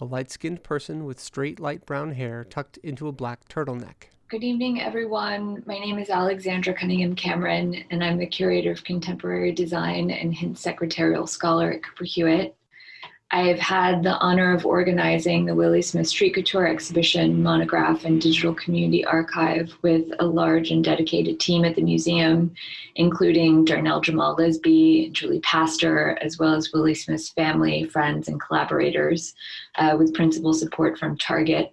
a light-skinned person with straight light brown hair tucked into a black turtleneck. Good evening, everyone. My name is Alexandra Cunningham Cameron, and I'm the Curator of Contemporary Design and Hintz Secretarial Scholar at Cooper Hewitt. I've had the honor of organizing the Willi Smith Street Couture exhibition, monograph, and digital community archive with a large and dedicated team at the museum, including Darnell Jamal Lisby, Julie Pastor, as well as Willi Smith's family, friends, and collaborators, uh, with principal support from Target.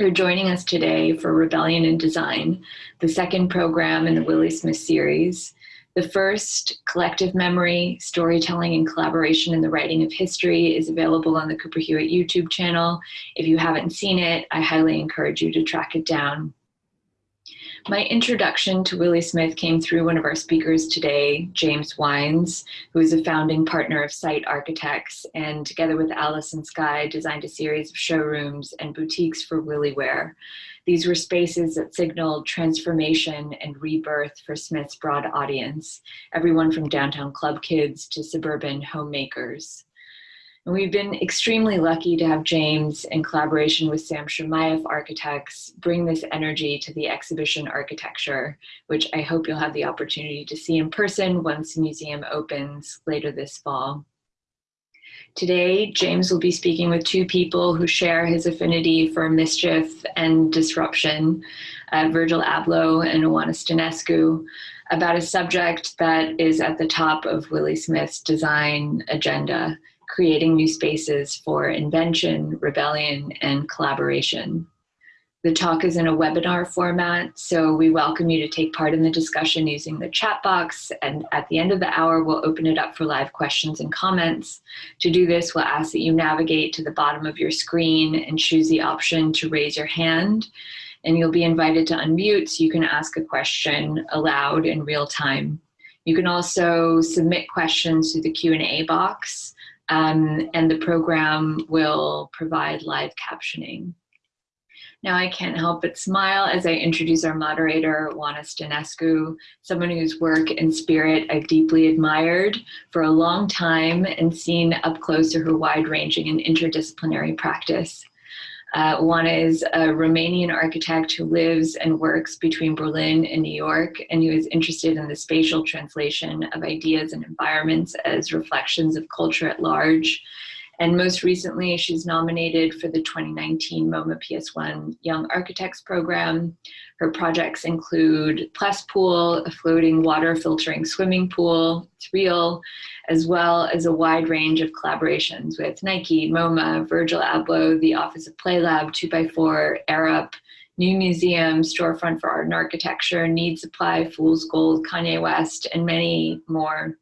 You're joining us today for Rebellion in Design, the second program in the Willi Smith series. The first, Collective Memory, Storytelling and Collaboration in the Writing of History, is available on the Cooper Hewitt YouTube channel. If you haven't seen it, I highly encourage you to track it down. My introduction to Willi Smith came through one of our speakers today, James Wines, who is a founding partner of Site Architects, and together with Alison Sky, designed a series of showrooms and boutiques for Willi Wear. These were spaces that signaled transformation and rebirth for Smith's broad audience, everyone from downtown club kids to suburban homemakers. And we've been extremely lucky to have James, in collaboration with Sam Chermayeff Architects, bring this energy to the exhibition architecture, which I hope you'll have the opportunity to see in person once the museum opens later this fall. Today, James will be speaking with two people who share his affinity for mischief and disruption, uh, Virgil Abloh and Oana Stanescu, about a subject that is at the top of Willi Smith's design agenda, creating new spaces for invention, rebellion, and collaboration. The talk is in a webinar format, so we welcome you to take part in the discussion using the chat box. And at the end of the hour, we'll open it up for live questions and comments. To do this, we'll ask that you navigate to the bottom of your screen and choose the option to raise your hand. And you'll be invited to unmute so you can ask a question aloud in real time. You can also submit questions through the Q&A box, um, and the program will provide live captioning. Now I can't help but smile as I introduce our moderator, Oana Stanescu, someone whose work and spirit I've deeply admired for a long time and seen up close to her wide-ranging and interdisciplinary practice. Uh, Oana is a Romanian architect who lives and works between Berlin and New York and who is interested in the spatial translation of ideas and environments as reflections of culture at large and most recently, she's nominated for the 2019 MoMA PS1 Young Architects Program. Her projects include Plus Pool, a floating water filtering swimming pool, it's real, as well as a wide range of collaborations with Nike, MoMA, Virgil Abloh, the Office of Play Lab, 2x4, Arup, New Museum, Storefront for Art and Architecture, Need Supply, Fool's Gold, Kanye West, and many more.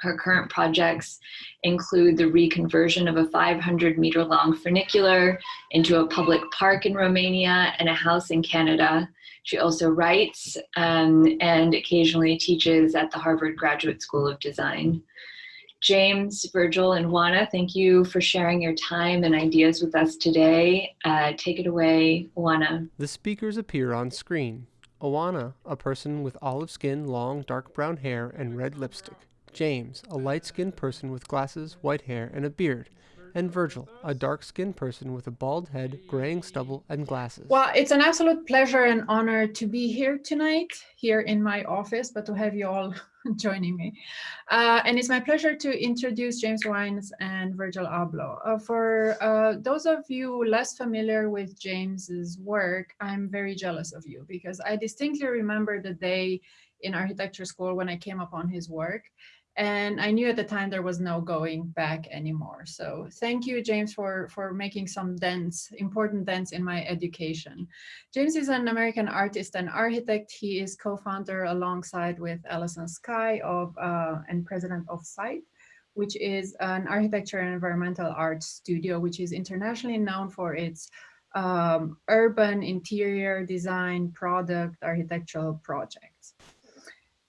Her current projects include the reconversion of a 500 meter long funicular into a public park in Romania and a house in Canada. She also writes um, and occasionally teaches at the Harvard Graduate School of Design. James, Virgil, and Oana, thank you for sharing your time and ideas with us today. Uh, take it away, Oana. The speakers appear on screen. Oana, a person with olive skin, long dark brown hair, and red lipstick. James, a light-skinned person with glasses, white hair, and a beard, and Virgil, a dark-skinned person with a bald head, graying stubble, and glasses. Well, it's an absolute pleasure and honor to be here tonight, here in my office, but to have you all joining me. Uh, and it's my pleasure to introduce James Wines and Virgil Abloh. Uh, for uh, those of you less familiar with James's work, I'm very jealous of you because I distinctly remember the day in architecture school when I came upon his work. And I knew at the time there was no going back anymore. So thank you, James, for, for making some dents, important dents in my education. James is an American artist and architect. He is co-founder alongside with Alison Sky of uh, and president of Site, which is an architecture and environmental art studio, which is internationally known for its um, urban interior design product architectural projects.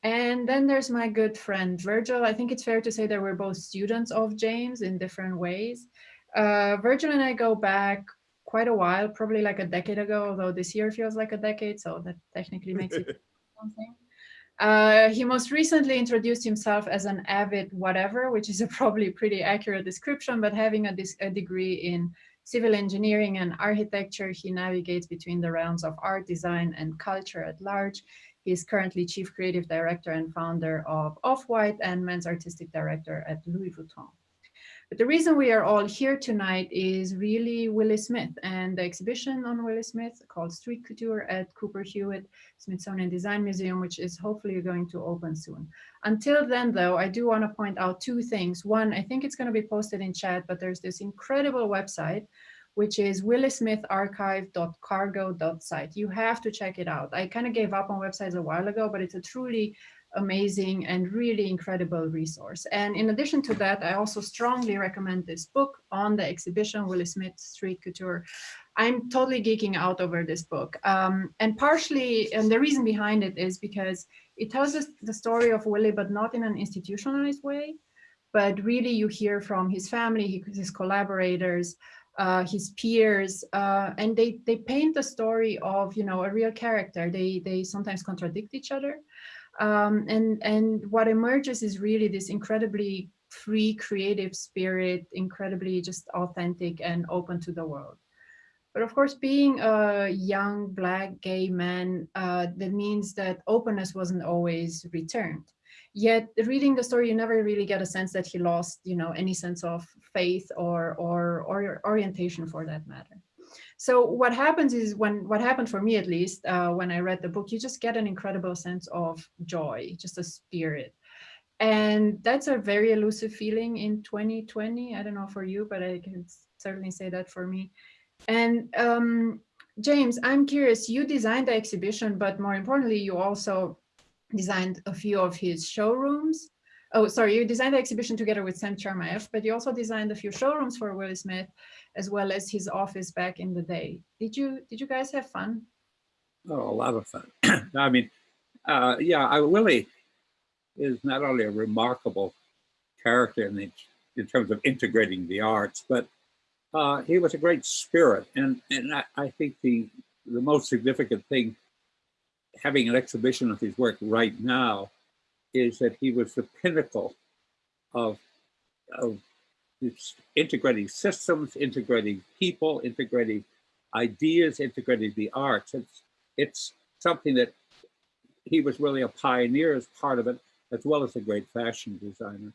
And then there's my good friend Virgil. I think it's fair to say that we're both students of James in different ways. Uh, Virgil and I go back quite a while, probably like a decade ago, although this year feels like a decade, so that technically makes it something. Uh, he most recently introduced himself as an avid whatever, which is a probably pretty accurate description, but having a, a degree in civil engineering and architecture. He navigates between the realms of art, design, and culture at large. He is currently Chief Creative Director and founder of Off-White and Men's Artistic Director at Louis Vuitton. But the reason we are all here tonight is really Willi Smith and the exhibition on Willi Smith called Street Couture at Cooper Hewitt Smithsonian Design Museum, which is hopefully going to open soon. Until then, though, I do want to point out two things. One, I think it's going to be posted in chat, but there's this incredible website which is willismitharchive.cargo.site. You have to check it out. I kind of gave up on websites a while ago, but it's a truly amazing and really incredible resource. And in addition to that, I also strongly recommend this book on the exhibition, Willi Smith Street Couture. I'm totally geeking out over this book. Um, and partially, and the reason behind it is because it tells us the story of Willi, but not in an institutionalized way, but really you hear from his family, his collaborators, uh, his peers, uh, and they they paint the story of you know a real character. They they sometimes contradict each other, um, and, and what emerges is really this incredibly free creative spirit, incredibly just authentic and open to the world. But of course, being a young black gay man, uh, that means that openness wasn't always returned. Yet reading the story, you never really get a sense that he lost, you know, any sense of faith or, or, or orientation for that matter. So what happens is when what happened for me at least uh, when I read the book, you just get an incredible sense of joy, just a spirit. And that's a very elusive feeling in 2020. I don't know for you, but I can certainly say that for me. And um, James, I'm curious, you designed the exhibition, but more importantly, you also designed a few of his showrooms. Oh, sorry, you designed the exhibition together with Sam Chermayeff, but you also designed a few showrooms for Willi Smith as well as his office back in the day. Did you did you guys have fun? Oh, a lot of fun. I mean, uh, yeah, I, Willi is not only a remarkable character in, the, in terms of integrating the arts, but uh, he was a great spirit. And, and I, I think the, the most significant thing, having an exhibition of his work right now, is that he was the pinnacle of, of integrating systems, integrating people, integrating ideas, integrating the arts. It's, it's something that he was really a pioneer as part of it, as well as a great fashion designer.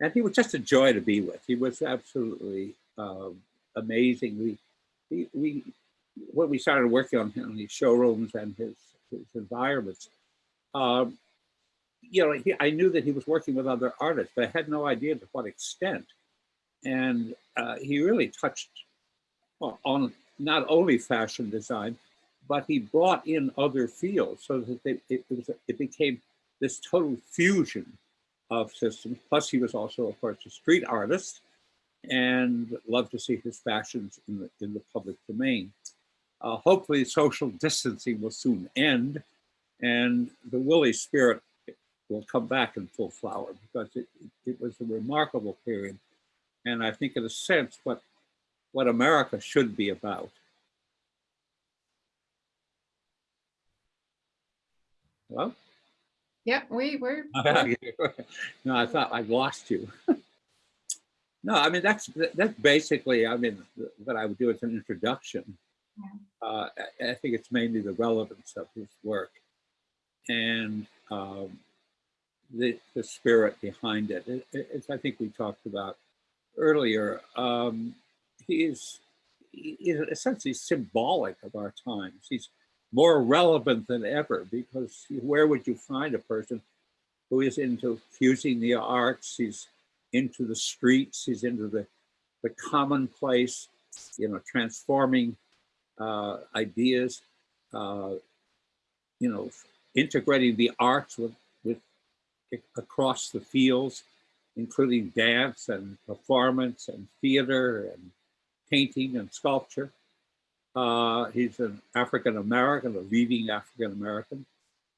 And he was just a joy to be with. He was absolutely um, amazing. We, we, we, when we started working on, these showrooms and his, his environments, um, you know, he, I knew that he was working with other artists, but I had no idea to what extent. And uh, he really touched on not only fashion design, but he brought in other fields so that they, it, it, was, it became this total fusion of systems. Plus he was also, of course, a street artist and loved to see his fashions in the, in the public domain. Uh, hopefully social distancing will soon end and the Willi spirit will come back in full flower because it, it was a remarkable period and I think in a sense what what America should be about. Hello? Yeah, we were. no, I thought I'd lost you. no, I mean, that's that's basically, I mean, what I would do as an introduction. Uh, I think it's mainly the relevance of his work and um, the, the spirit behind it. it. It's, I think we talked about earlier, um, he is essentially symbolic of our times. He's more relevant than ever because where would you find a person who is into fusing the arts, he's into the streets, he's into the, the commonplace, you know, transforming uh, ideas, uh, you know, integrating the arts with, with across the fields including dance and performance and theater and painting and sculpture. Uh, he's an African American, a leading African American,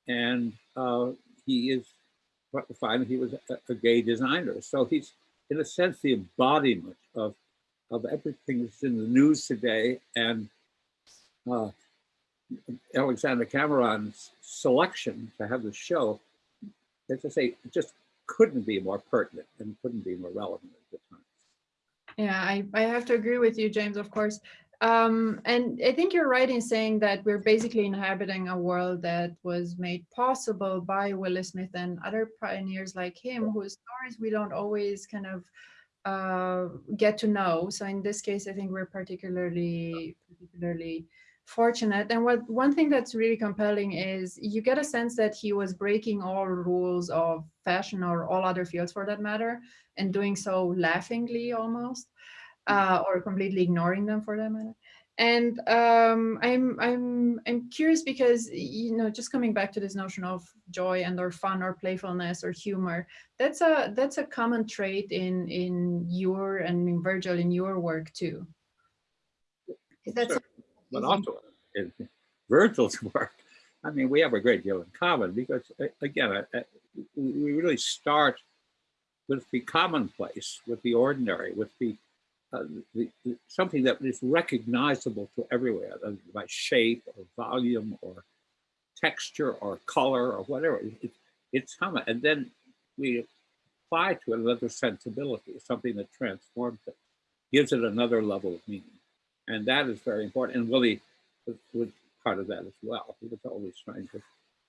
and uh, he is finally he was a, a, gay designer. So he's in a sense the embodiment of of everything that's in the news today. And uh, Alexander Cameron's selection to have the show, as I say, just couldn't be more pertinent and couldn't be more relevant at the time. Yeah, I, I have to agree with you, James, of course. Um, and I think you're right in saying that we're basically inhabiting a world that was made possible by Willi Smith and other pioneers like him, whose stories we don't always kind of uh, get to know. So in this case, I think we're particularly particularly fortunate. And what one thing that's really compelling is you get a sense that he was breaking all rules of fashion or all other fields for that matter, and doing so laughingly almost, uh, or completely ignoring them for that matter. And um, I'm I'm I'm curious because you know just coming back to this notion of joy and or fun or playfulness or humor, that's a that's a common trait in in your and in Virgil in your work too. That's Sure. But also in Virgil's work, I mean, we have a great deal in common because, again, we really start with the commonplace, with the ordinary, with the, uh, the, the something that is recognizable to everywhere uh, by shape or volume or texture or color or whatever. It, it- it's common, and then we apply to it another sensibility, something that transforms it, gives it another level of meaning. And that is very important. And Willi was, was part of that as well. He was always trying to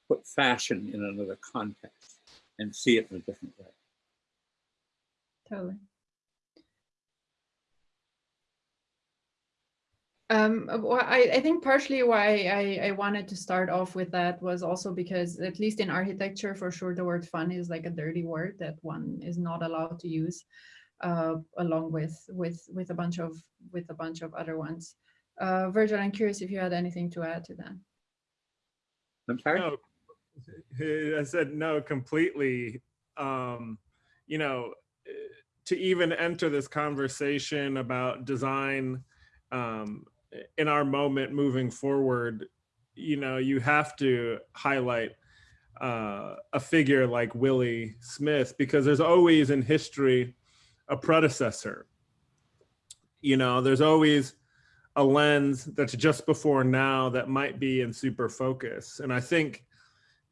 put fashion in another context and see it in a different way. Totally. Um, uh, well, I, I think partially why I, I wanted to start off with that was also because at least in architecture, for sure, the word fun is like a dirty word that one is not allowed to use, uh, along with with with a bunch of with a bunch of other ones. Uh, Virgil, I'm curious if you had anything to add to that. I'm sorry? No, I said no completely. Um, you know, to even enter this conversation about design um, in our moment moving forward, you know, you have to highlight uh, a figure like Willi Smith because there's always in history a predecessor. You know, there's always a lens that's just before now that might be in super focus. And I think,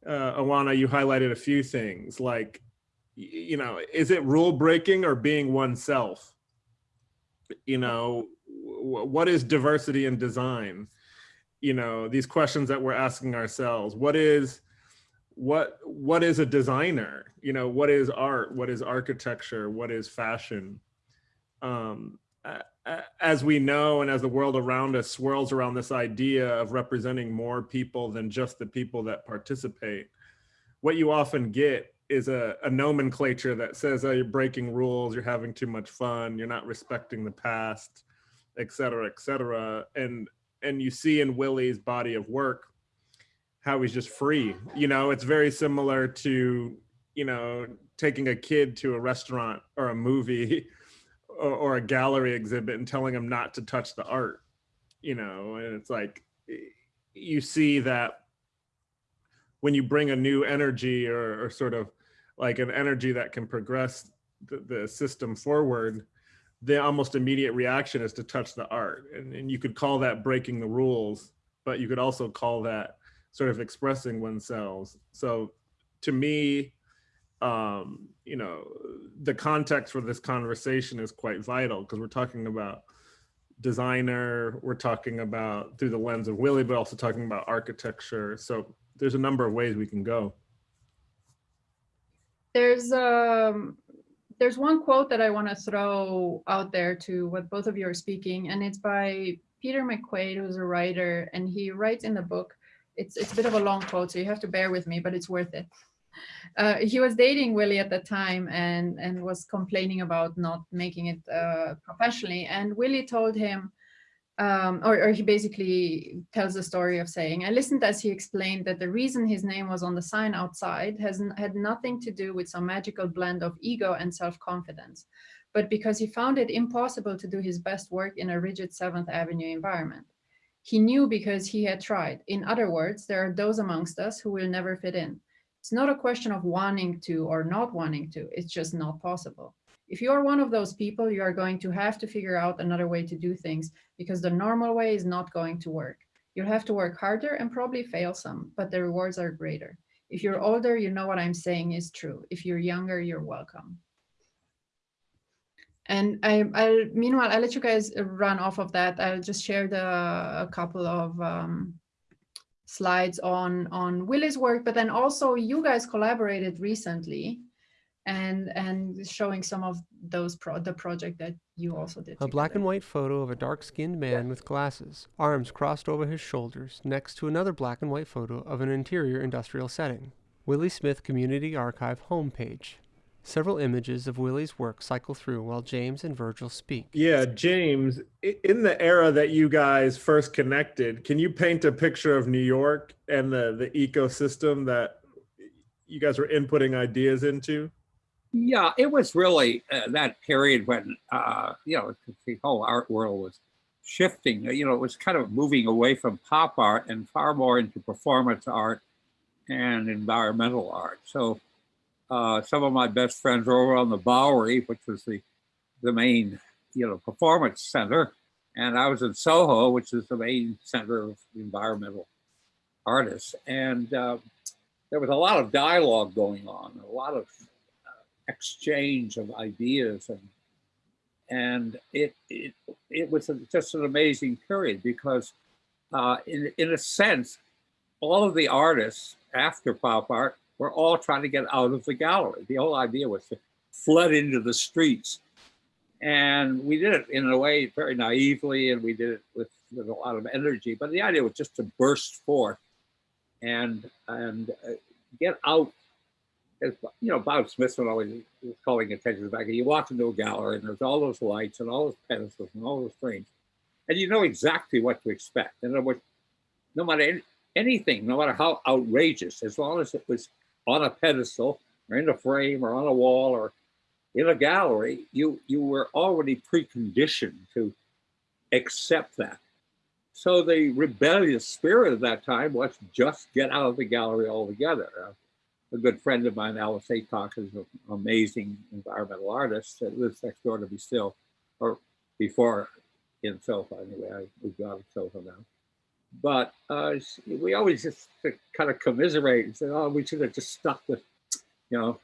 uh, Oana, you highlighted a few things like, you know, is it rule breaking or being oneself? You know, what is diversity in design? You know, these questions that we're asking ourselves. What is, what what is a designer? You know, what is art? What is architecture? What is fashion? Um, as we know and as the world around us swirls around this idea of representing more people than just the people that participate what you often get is a, a nomenclature that says oh you're breaking rules you're having too much fun you're not respecting the past et cetera et cetera and and you see in willi's body of work how he's just free. You know it's very similar to you know taking a kid to a restaurant or a movie or, or a gallery exhibit and telling them not to touch the art you know and it's like you see that when you bring a new energy or, or sort of like an energy that can progress the, the system forward the almost immediate reaction is to touch the art. And, and you could call that breaking the rules but you could also call that sort of expressing oneself so to me um, you know, the context for this conversation is quite vital because we're talking about designer, we're talking about through the lens of Willi, but also talking about architecture. So there's a number of ways we can go. There's um there's one quote that I want to throw out there to what both of you are speaking, and it's by Peter McQuaid, who's a writer, and he writes in the book. It's it's a bit of a long quote, so you have to bear with me, but it's worth it. Uh, he was dating Willi at the time and and was complaining about not making it uh, professionally, and Willi told him, um, or, or he basically tells the story of saying, I listened as he explained that the reason his name was on the sign outside has had nothing to do with some magical blend of ego and self-confidence, but because he found it impossible to do his best work in a rigid Seventh Avenue environment. He knew because he had tried. In other words, there are those amongst us who will never fit in. It's not a question of wanting to or not wanting to, it's just not possible. If you are one of those people, you are going to have to figure out another way to do things because the normal way is not going to work. You'll have to work harder and probably fail some, but the rewards are greater. If you're older, you know what I'm saying is true. If you're younger, you're welcome. And I, I'll, meanwhile, I'll let you guys run off of that. I'll just share the, a couple of um, slides on, on Willi's work, but then also you guys collaborated recently and and showing some of those pro the project that you also did. A black and white photo of a dark skinned man with glasses, arms crossed over his shoulders, next to another black and white photo of an interior industrial setting. Willi Smith Community Archive homepage. Several images of Willi's work cycle through while James and Virgil speak. Yeah, James, in the era that you guys first connected, can you paint a picture of New York and the, the ecosystem that you guys were inputting ideas into? Yeah, it was really uh, that period when, uh, you know, the whole art world was shifting. You know, it was kind of moving away from pop art and far more into performance art and environmental art. So uh, some of my best friends were over on the Bowery, which was the, the main, you know, performance center. And I was in Soho, which is the main center of environmental artists. And uh, there was a lot of dialogue going on, a lot of exchange of ideas and and it it, it was just an amazing period because uh, in in a sense all of the artists after pop art were all trying to get out of the gallery. The whole idea was to flood into the streets. And we did it in a way very naively and we did it with, with a lot of energy. But the idea was just to burst forth and and uh, get out. As you know, Bob Smithson always was calling attention to fact that you walk into a gallery and there's all those lights and all those pedestals and all those frames, and you know exactly what to expect. In other words, no matter any, anything, no matter how outrageous, as long as it was on a pedestal or in a frame or on a wall or in a gallery, you you were already preconditioned to accept that. So the rebellious spirit of that time was just get out of the gallery altogether. Uh, a good friend of mine, Alice Aycock, is an amazing environmental artist that lives next door to me still, or before in Soho anyway. I moved out of Soho now. But uh, we always just kind of commiserate and say, oh, we should have just stuck with, you know,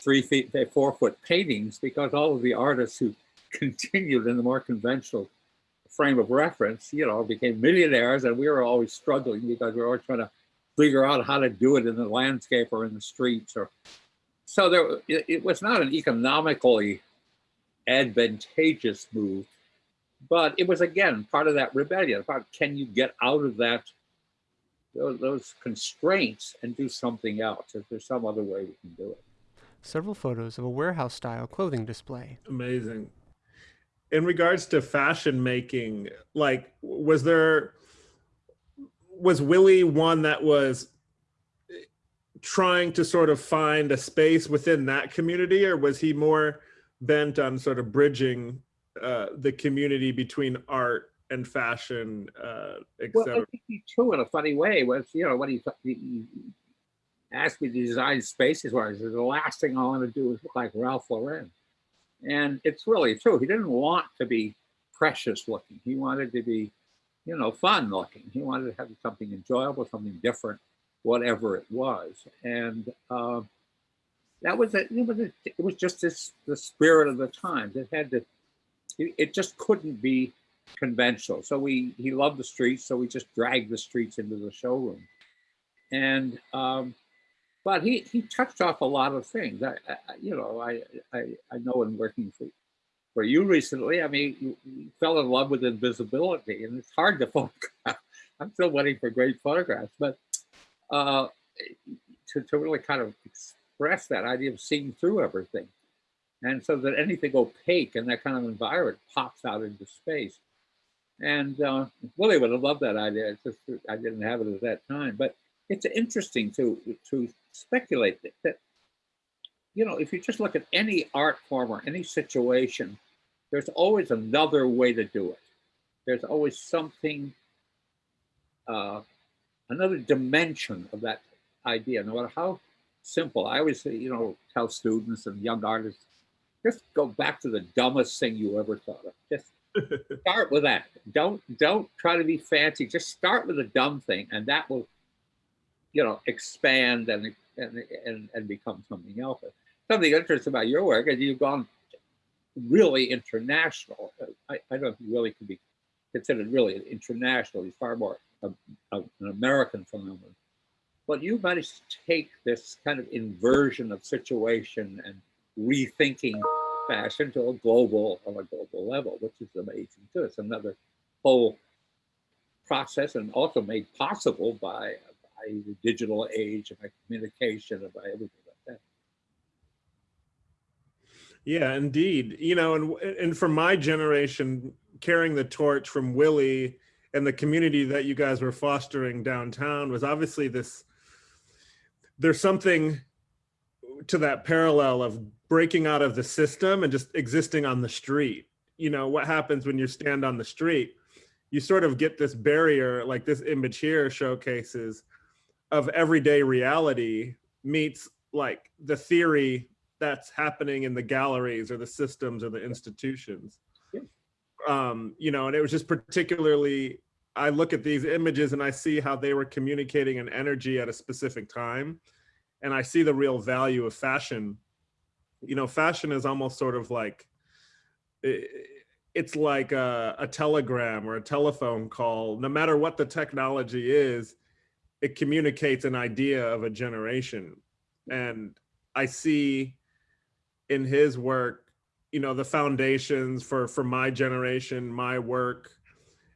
three feet, four foot paintings because all of the artists who continued in the more conventional frame of reference, you know, became millionaires and we were always struggling because we were always trying to figure out how to do it in the landscape or in the streets or so there it, it, was not an economically advantageous move but it was again part of that rebellion about can you get out of that those, those constraints and do something else if there's some other way we can do it Several photos of a warehouse style clothing display. Amazing. In regards to fashion making, like, was there, was Willi one that was eh, trying to sort of find a space within that community, or was he more bent on sort of bridging uh, the community between art and fashion, uh, well, I think he too, in a funny way, was you know when he, he, he asked me to design spaces where I said the last thing I want to do is look like Ralph Lauren, and it's really true. He didn't want to be precious looking. He wanted to be, you know, fun looking. He wanted to have something enjoyable, something different, whatever it was, and. Uh, that was a, it was a, it was just this the spirit of the times. It had to, it, it just couldn't be conventional. So we he loved the streets, so we just dragged the streets into the showroom, and um, but he he touched off a lot of things. I, I you know I, I I know in working for for you recently, I mean you, you fell in love with invisibility, and it's hard to photograph. I'm still waiting for great photographs, but uh, to to really kind of express that idea of seeing through everything. And so that anything opaque in that kind of environment pops out into space. And uh, Willi would have loved that idea. It's just I didn't have it at that time. But it's interesting to to speculate that, that you know if you just look at any art form or any situation, there's always another way to do it. There's always something, uh, another dimension of that idea, no matter how simple. I always say, you know, tell students and young artists, just go back to the dumbest thing you ever thought of. Just start with that. Don't don't try to be fancy. Just start with a dumb thing, and that will, you know, expand and and and, and become something else. Something interesting about your work is you've gone really international. I, I don't think Willi can be considered really international. He's far more a, a, an American phenomenon. But you managed to take this kind of inversion of situation and rethinking fashion to a global on a global level, which is amazing too. It's another whole process and also made possible by, by the digital age and by communication and by everything like that. Yeah, indeed. You know, and and for my generation, carrying the torch from Willi and the community that you guys were fostering downtown was obviously this. There's something to that parallel of breaking out of the system and just existing on the street. You know, what happens when you stand on the street? You sort of get this barrier, like this image here showcases, of everyday reality meets like the theory that's happening in the galleries or the systems or the institutions. Yeah. Um, you know, and it was just particularly, I look at these images and I see how they were communicating an energy at a specific time. And I see the real value of fashion. You know, fashion is almost sort of like, it's like a, a telegram or a telephone call. No matter what the technology is, it communicates an idea of a generation. And I see in his work, you know, the foundations for for my generation, my work,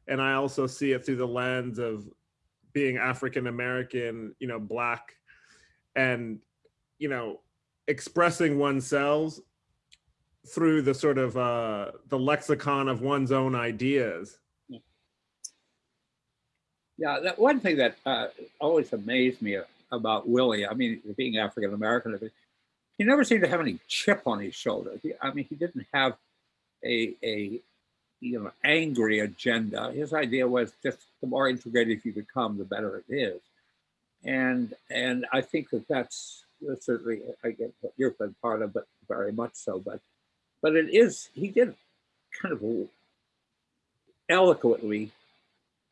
and I also see it through the lens of being African American, you know, black, and you know, expressing oneself through the sort of uh, the lexicon of one's own ideas. Yeah, that one thing that uh, always amazed me about Willi, I mean, being African American, he never seemed to have any chip on his shoulder. He, I mean, he didn't have a, a you know angry agenda. His idea was just the more integrated you become, the better it is. And and I think that that's, that's certainly I get what you've been part of, but very much so. But but it is he did kind of eloquently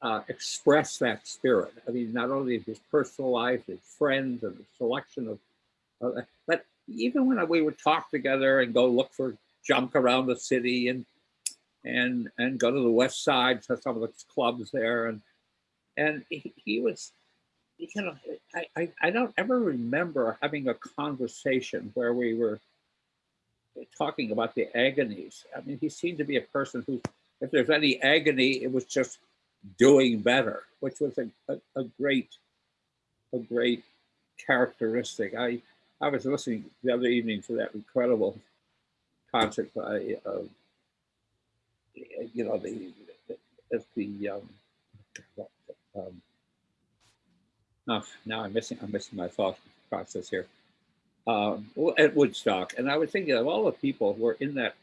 uh, express that spirit. I mean, not only his personal life, his friends, and the selection of, uh, but even when we would talk together and go look for junk around the city and and and go to the west side to some of the clubs there and and he, he was you know I, I i don't ever remember having a conversation where we were talking about the agonies. I mean he seemed to be a person who if there's any agony it was just doing better which was a, a, a great a great characteristic. I I was listening the other evening to that incredible concert by, uh, you know, the the, the um, um, oh, now I'm missing I'm missing my thought process here. Um, at Woodstock, and I was thinking of all the people who were in that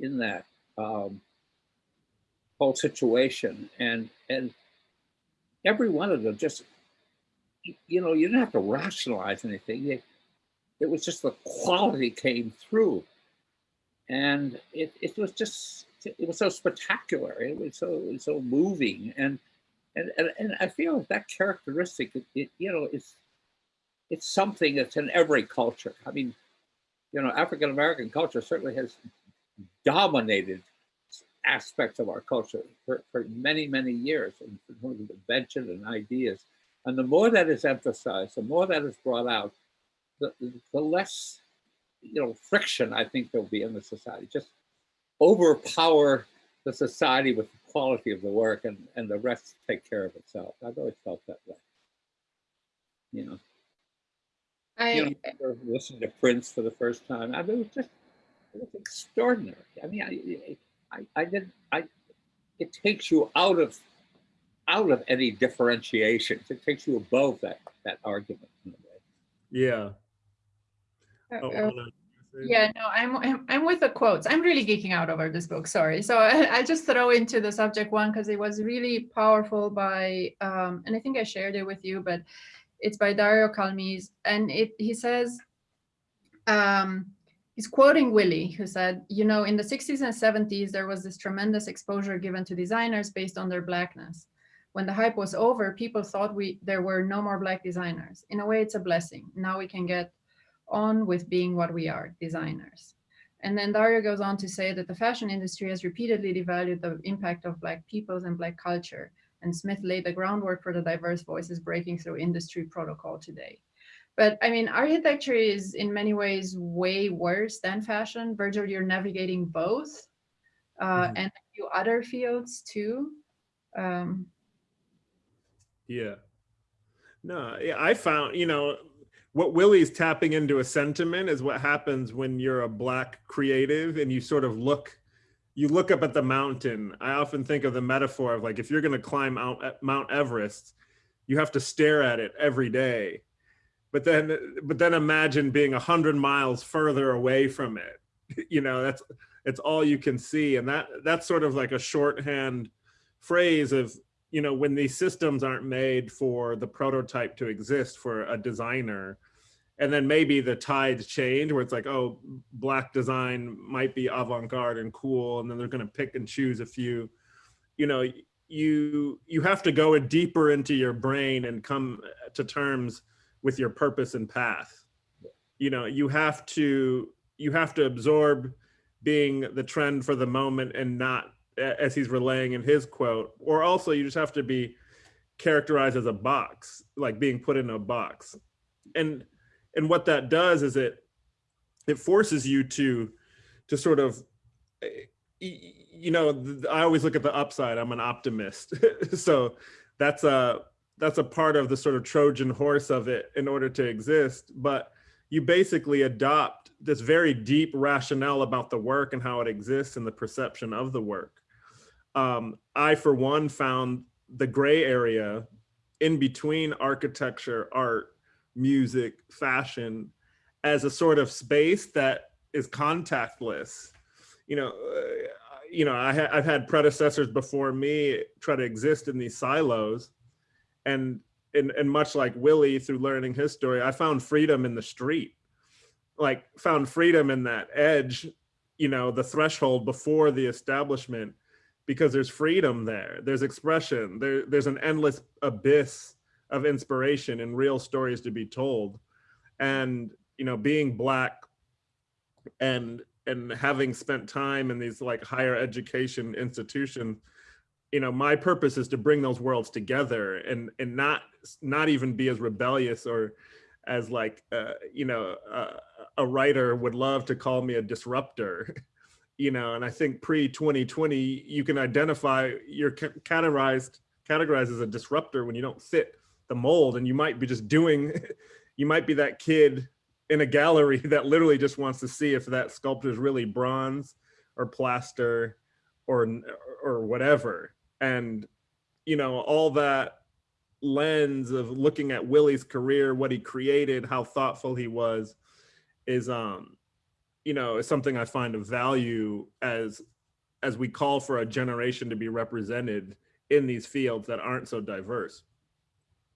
in that um, whole situation, and and every one of them just, you know, you didn't have to rationalize anything. They, it was just the quality came through. And it, it was just, it was so spectacular. It was so, it so moving. And, and, and, and I feel that characteristic, it, it, you know, it's, it's something that's in every culture. I mean, you know, African-American culture certainly has dominated aspects of our culture for, for many, many years in terms of invention and ideas. And the more that is emphasized, the more that is brought out, the, the less you know friction I think there'll be in the society. Just overpower the society with quality of the work and, and the rest take care of itself. I've always felt that way. You know. I you know, listening to Prince for the first time. I mean, it was just it was extraordinary. I mean, I, I, I did I. It takes you out of out of any differentiations. It takes you above that that argument in a way. Yeah. Uh, Oh, Yeah, no, I'm, I'm I'm with the quotes. I'm really geeking out over this book. Sorry. So I, I just throw into the subject one because it was really powerful by, um, and I think I shared it with you, but it's by Dario Calmese, and it he says, um, he's quoting Willi, who said, you know, in the 60s and 70s there was this tremendous exposure given to designers based on their blackness. When the hype was over, people thought we there were no more black designers. In a way, it's a blessing. Now we can get on with being what we are, designers. And then Dario goes on to say that the fashion industry has repeatedly devalued the impact of Black peoples and Black culture. And Smith laid the groundwork for the diverse voices breaking through industry protocol today. But I mean, architecture is in many ways way worse than fashion. Virgil, you're navigating both uh, Mhm. and a few other fields too. Um, Yeah. No, yeah, I found, you know, what Willi's tapping into a sentiment is what happens when you're a black creative and you sort of look you look up at the mountain. I often think of the metaphor of like if you're going to climb out uh, Mount Everest, you have to stare at it every day. But then but then imagine being a 100 miles further away from it. You know, that's it's all you can see and that that's sort of like a shorthand phrase of you know when these systems aren't made for the prototype to exist for a designer and then maybe the tides change where it's like oh black design might be avant-garde and cool and then they're going to pick and choose a few. You know you you have to go a deeper into your brain and come to terms with your purpose and path. You know you have to you have to absorb being the trend for the moment and not as he's relaying in his quote or also you just have to be characterized as a box like being put in a box. And and what that does is it it forces you to to sort of eh, you know i always look at the upside. I'm an optimist. So that's a that's a part of the sort of trojan horse of it in order to exist. But you basically adopt this very deep rationale about the work and how it exists and the perception of the work um, I, for one, found the gray area in between architecture, art, music, fashion as a sort of space that is contactless. You know, uh, you know, I ha- I've had predecessors before me try to exist in these silos, and and and much like Willi, through learning his story, I found freedom in the street, like found freedom in that edge, you know, the threshold before the establishment because there's freedom there there's expression there there's an endless abyss of inspiration and real stories to be told. And you know being black and and having spent time in these like higher education institutions you know my purpose is to bring those worlds together and and not not even be as rebellious or as like uh, you know uh, a writer would love to call me a disruptor you know and i think pre 2020 you can identify you're categorized categorized as a disruptor when you don't fit the mold and you might be just doing you might be that kid in a gallery that literally just wants to see if that sculpture is really bronze or plaster or or whatever. And you know all that lens of looking at willi's career what he created how thoughtful he was is um you know is something i find of value as as we call for a generation to be represented in these fields that aren't so diverse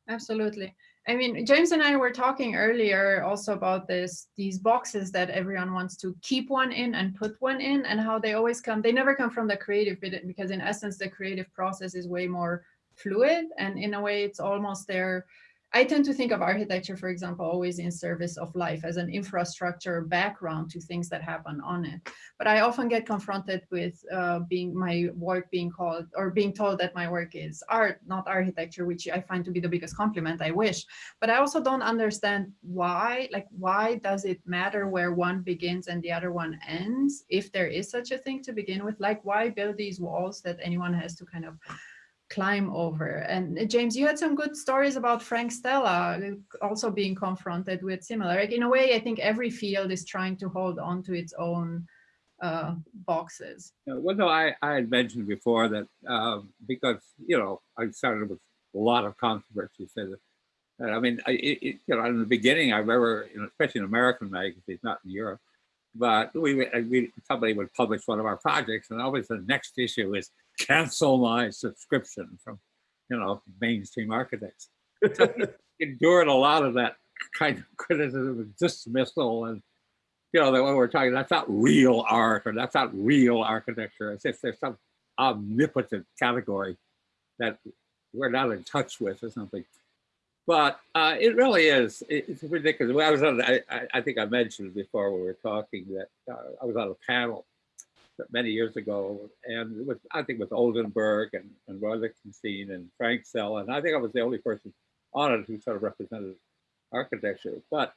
Absolutely. I mean, James and I were talking earlier also about this, these boxes that everyone wants to keep one in and put one in and how they always come, they never come from the creative bit because in essence, the creative process is way more fluid and in a way it's almost there. I tend to think of architecture, for example, always in service of life as an infrastructure background to things that happen on it. But I often get confronted with uh, being my work being called or being told that my work is art, not architecture, which I find to be the biggest compliment. I wish, but I also don't understand why. Like, why does it matter where one begins and the other one ends, if there is such a thing to begin with? Like, why build these walls that anyone has to kind of climb over. And uh, James, you had some good stories about Frank Stella uh, also being confronted with similar. Like in a way, I think every field is trying to hold on to its own uh, boxes. Well, no, I, I had mentioned before that um, because, you know, I started with a lot of that, and I mean, I, it- you know, in the beginning, I remember, you know, especially in American magazines, not in Europe, but we, would- uh, we somebody would publish one of our projects, and always the next issue is cancel my subscription from, you know, mainstream architects. So endured a lot of that kind of criticism and dismissal and you know, that when we're talking, that's not real art or that's not real architecture. It's if there's some omnipotent category that we're not in touch with or something. But uh, it really is, it's ridiculous. I was on, I, I- think I mentioned before when we were talking that uh, I was on a panel many years ago, and with I think with Oldenburg and, and Roy Lichtenstein and Frank Stella, and I think I was the only person on it who sort of represented architecture. But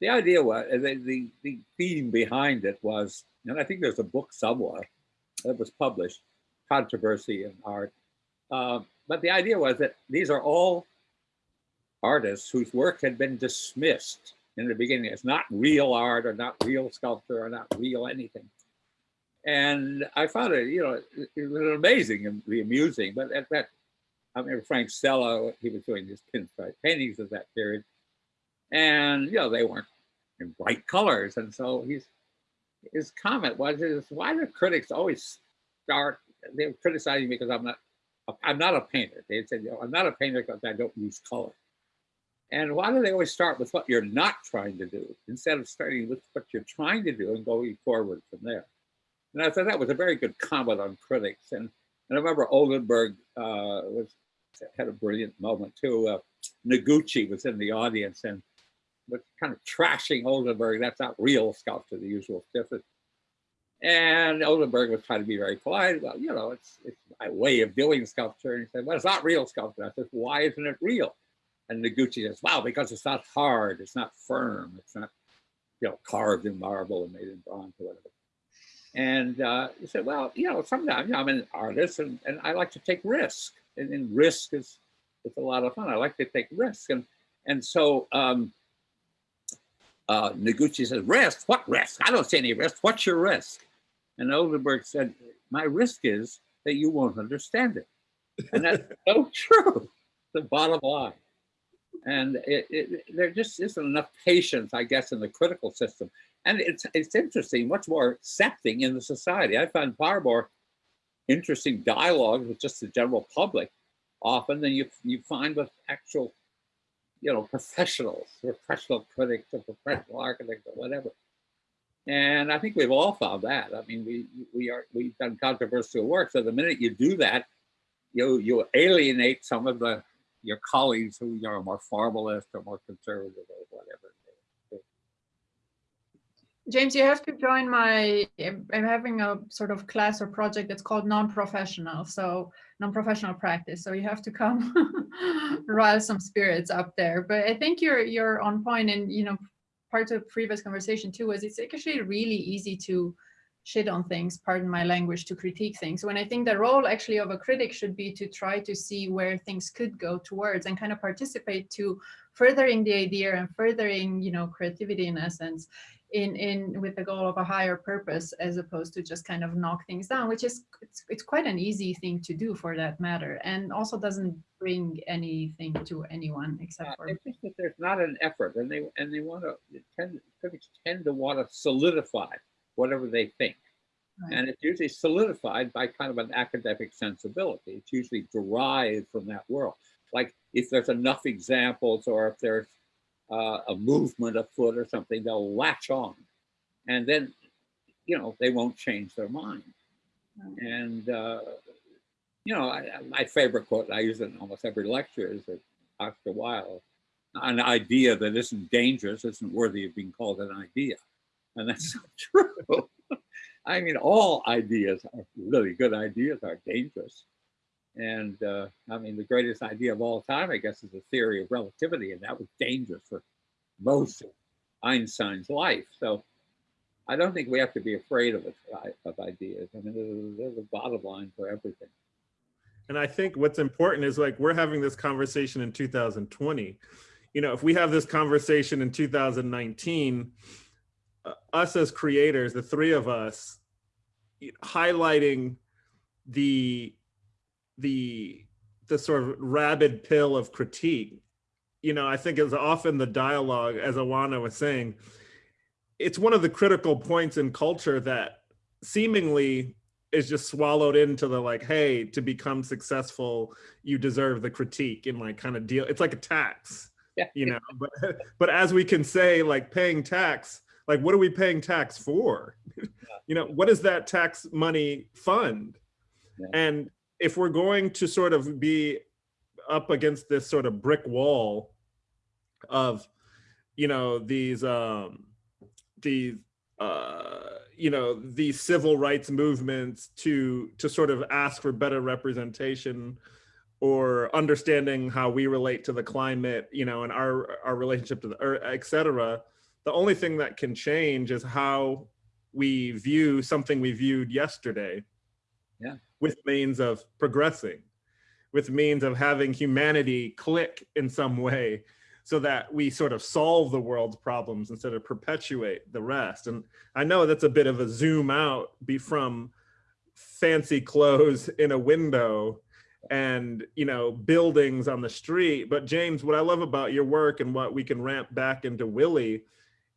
the idea was the, the, the theme behind it was, and I think there's a book somewhere that was published, Controversy in Art. Um, but the idea was that these are all artists whose work had been dismissed in the beginning as not real art or not real sculpture or not real anything. And I found it, you know, it, was amazing and amusing. But at that, I remember Frank Stella, he was doing his pinstripe uh, paintings of that period. And, you know, they weren't in bright colors. And so he's, his comment was, is why do critics always start, they were criticizing me because I'm not, I'm not a painter. They said, you know, I'm not a painter because I don't use color. And why do they always start with what you're not trying to do instead of starting with what you're trying to do and going forward from there? And I thought that was a very good comment on critics. And, and I remember Oldenburg uh, was had a brilliant moment too. Uh, Noguchi was in the audience and was kind of trashing Oldenburg. That's not real sculpture, the usual stuff. And Oldenburg was trying to be very polite. Well, you know, it's it's my way of doing sculpture. And he said, well, it's not real sculpture. I said, why isn't it real? And Noguchi says, wow, because it's not hard, it's not firm, it's not, you know, carved in marble and made in bronze or whatever. And uh, he said, well, you know, sometimes you know, I'm an artist and, and I like to take risk. And, and risk is it's a lot of fun. I like to take risks. And and so um, uh, Noguchi says, risk? What risk? I don't see any risk. What's your risk? And Oldenburg said, my risk is that you won't understand it. And that's so true, the bottom line. And it, it, there just isn't enough patience, I guess, in the critical system. And it's it's interesting, much more accepting in the society. I find far more interesting dialogue with just the general public often than you you find with actual, you know, professionals, professional critics or professional architects or whatever. And I think we've all found that. I mean, we we are we've done controversial work. So the minute you do that, you you alienate some of the your colleagues who you know, are more formalist or more conservative or whatever. James, you have to join my, I'm having a sort of class or project that's called non-professional. So non-professional practice. So you have to come rile some spirits up there. But I think you're you're on point and you know, part of previous conversation too was it's actually really easy to shit on things, pardon my language, to critique things. When I think the role actually of a critic should be to try to see where things could go towards and kind of participate to furthering the idea and furthering, you know, creativity in essence in in with the goal of a higher purpose as opposed to just kind of knock things down which is it's, it's quite an easy thing to do for that matter and also doesn't bring anything to anyone except for it's that there's not an effort, and they and they want to tend critics tend to want to solidify whatever they think, Right. and it's usually solidified by kind of an academic sensibility. It's usually derived from that world. Like if there's enough examples, or if there's uh, a movement afoot or something, they'll latch on, and then you know they won't change their mind. Right. And uh, you know, I, I- my favorite quote, I use it in almost every lecture, is that Oscar Wilde, an idea that isn't dangerous isn't worthy of being called an idea. And that's so true. I mean, all ideas are really good ideas are dangerous. And uh, I mean, the greatest idea of all time, I guess, is the theory of relativity, and that was dangerous for most of Einstein's life. So I don't think we have to be afraid of of ideas. I mean, they're, they're bottom line for everything. And I think what's important is like we're having this conversation in 2020. You know, if we have this conversation in 2019, uh, us as creators, the three of us, highlighting the the the sort of rabid pill of critique, you know, I think is often the dialogue, as Oana was saying, it's one of the critical points in culture that seemingly is just swallowed into the like, hey, to become successful, you deserve the critique and like kind of deal. It's like a tax, Yeah. you know. But but as we can say, like paying tax, like what are we paying tax for? you know, what does that tax money fund? Yeah. And if we're going to sort of be up against this sort of brick wall of you know these um these uh you know these civil rights movements to to sort of ask for better representation or understanding how we relate to the climate you know and our our relationship to the earth et cetera the only thing that can change is how we view something we viewed yesterday Yeah. with means of progressing with means of having humanity click in some way so that we sort of solve the world's problems instead of perpetuate the rest. And I know that's a bit of a zoom out be from fancy clothes in a window and you know buildings on the street but james what i love about your work and what we can ramp back into willi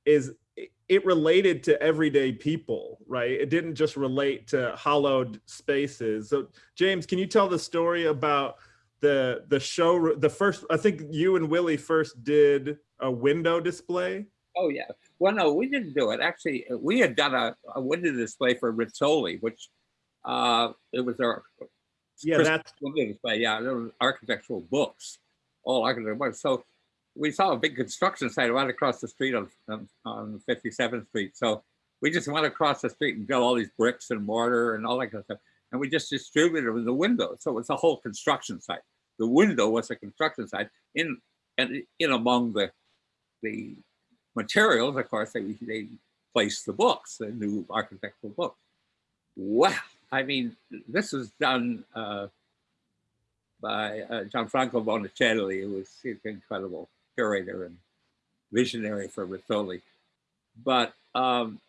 is it- related to everyday people right it didn't just relate to hollowed spaces so james can you tell the story about the the show the first i think you and willi first did a window display Oh, yeah. Well, no, we didn't do it. Actually, uh, we had done a, a window display for Rizzoli, which uh, it was our yeah that's window display. Yeah, there were architectural books, all architectural books. So we saw a big construction site right across the street on, on, on 57th Street. So we just went across the street and got all these bricks and mortar and all that kind of stuff. And we just distributed them in the window. So it's a whole construction site. The window was a construction site in and in among the the materials, of course, they, they placed the books, the new architectural books. Wow. I mean, this was done uh, by uh, Gianfranco Monacelli, who was incredible curator and visionary for Rizzoli. But um,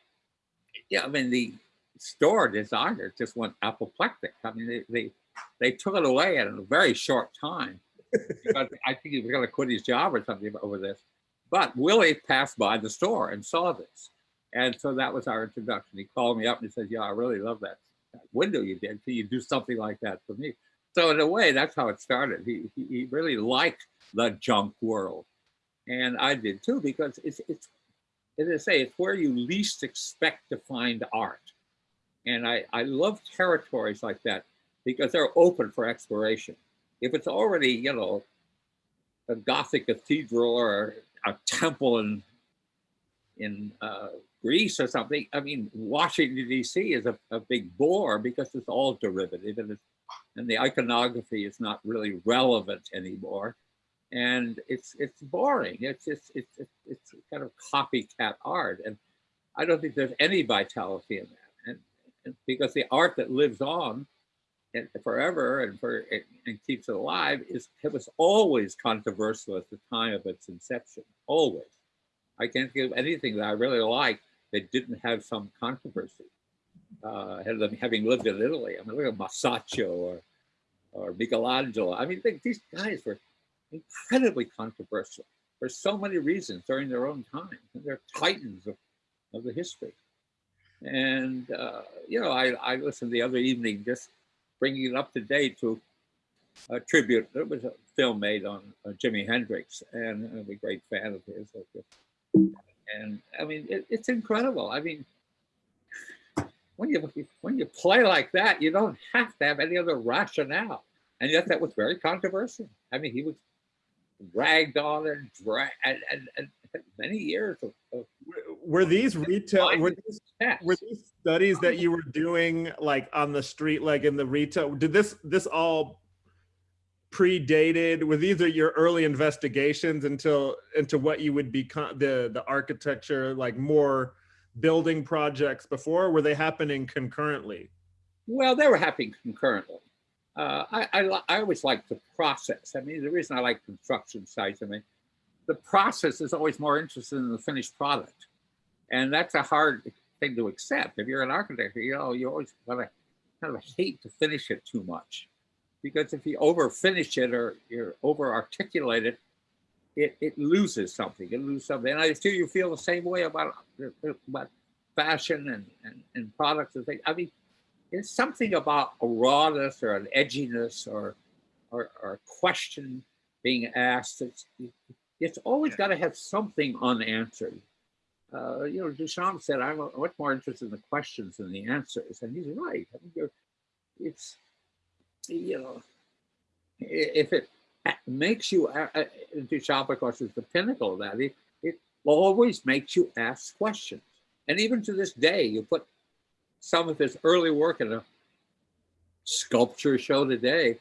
yeah, I mean, the store designer just went apoplectic. I mean, they, they, they took it away in a very short time. I think he was going to quit his job or something over this. But Willi passed by the store and saw this. And so that was our introduction. He called me up and he said, Yeah, I really love that, that window you did. Can you do something like that for me? So in a way, that's how it started. He, he, he really liked the junk world. And I did too, because it's, it's, as I say, it's where you least expect to find art. And I, I love territories like that because they're open for exploration. If it's already, you know, a Gothic cathedral or a temple in in uh, Greece or something. I mean, Washington D.C. is a, a big bore because it's all derivative and, it's, and the iconography is not really relevant anymore, and it's it's boring. It's it's it's it's, kind of copycat art, and I don't think there's any vitality in that. And, and because the art that lives on and forever and for and keeps it alive is it was always controversial at the time of its inception. Always. I can't think of anything that I really like that didn't have some controversy. Uh, having lived in Italy. I mean, look at Masaccio or or Michelangelo. I mean, these guys were incredibly controversial for so many reasons during their own time. They're titans of, of the history. And uh, you know, I, I listened the other evening just bringing it up to date to a tribute. There was a film made on uh, Jimi Hendrix, and I'm a great fan of his. And I mean, it, it's incredible. I mean, when you when you play like that, you don't have to have any other rationale. And yet, that was very controversial. I mean, he was ragged on and dragged, and, and, and many years of, of were these retail were these, were these studies that oh. you were doing like on the street like in the retail did this this all predated were these are your early investigations until into what you would become the the architecture like more building projects before? Were they happening concurrently? Well, they were happening concurrently. Uh, I, I, I always like the process. I mean, the reason I like construction sites, I mean, the process is always more interesting than the finished product. And that's a hard thing to accept. If you're an architect, you know, you always kind of, kind of hate to finish it too much. Because if you over finish it or you're over articulate it, it, it loses something. It loses something. And I feel you feel the same way about, about fashion and, and, and products and things. I mean, it's something about a rawness or an edginess or or, or a question being asked. It's it's always got to have something unanswered. Uh, you know, Duchamp said, "I'm much more interested in the questions than the answers," and he's right. I mean, you're, it's you know, if it makes you, uh, Duchamp, of course, is the pinnacle of that. It, it always makes you ask questions. And even to this day, you put some of his early work in a sculpture show today,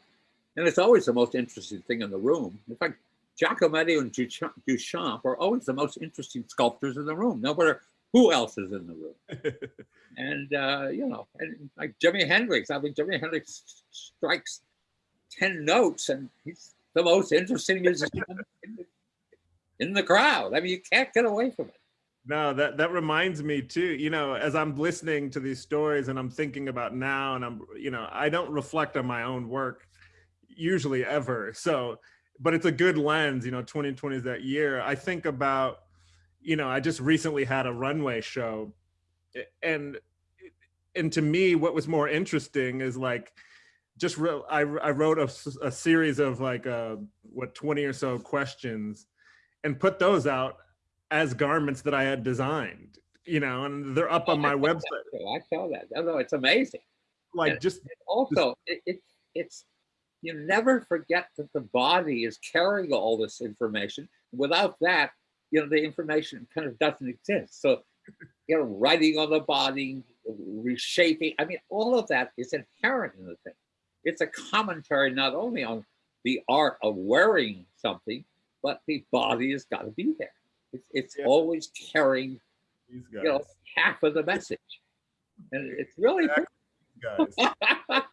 and it's always the most interesting thing in the room. In fact, Giacometti and Duchamp are always the most interesting sculptors in the room, no matter who else is in the room. and uh, you know, and like Jimi Hendrix, I mean, Jimi Hendrix strikes ten notes, and he's the most interesting musician in the, in the crowd. I mean, you can't get away from it. No, that that reminds me too. You know, as I'm listening to these stories and I'm thinking about now, and I'm, you know, I don't reflect on my own work usually ever. So, but it's a good lens. You know, 2020 is that year. I think about, you know, I just recently had a runway show, and and to me, what was more interesting is like, just re- I I wrote a series of like uh what 20 or so questions, and put those out as garments that I had designed, you know, and they're up oh, on my website. I saw that. Oh, no, it's amazing. Like just Also, it, it, it's you never forget that the body is carrying all this information. Without that, you know, the information kind of doesn't exist. So, you know, writing on the body, reshaping. I mean, all of that is inherent in the thing. It's a commentary not only on the art of wearing something, but the body has got to be there. It's, it's Yeah. always carrying, you know, half of the message. And it's really guys,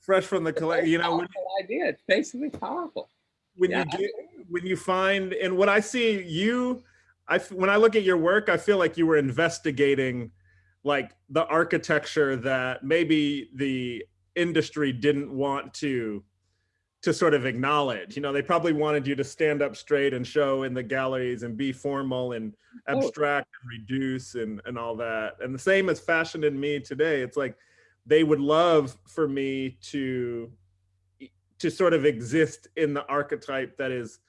fresh from the collect. You know, when, idea. It's basically powerful. when Yeah. you get when you find and what I see you, I when I look at your work, I feel like you were investigating like the architecture that maybe the industry didn't want to to sort of acknowledge. You know, they probably wanted you to stand up straight and show in the galleries and be formal and Oh. abstract and reduce and and all that. And the same as fashion in me today. It's like they would love for me to to sort of exist in the archetype that is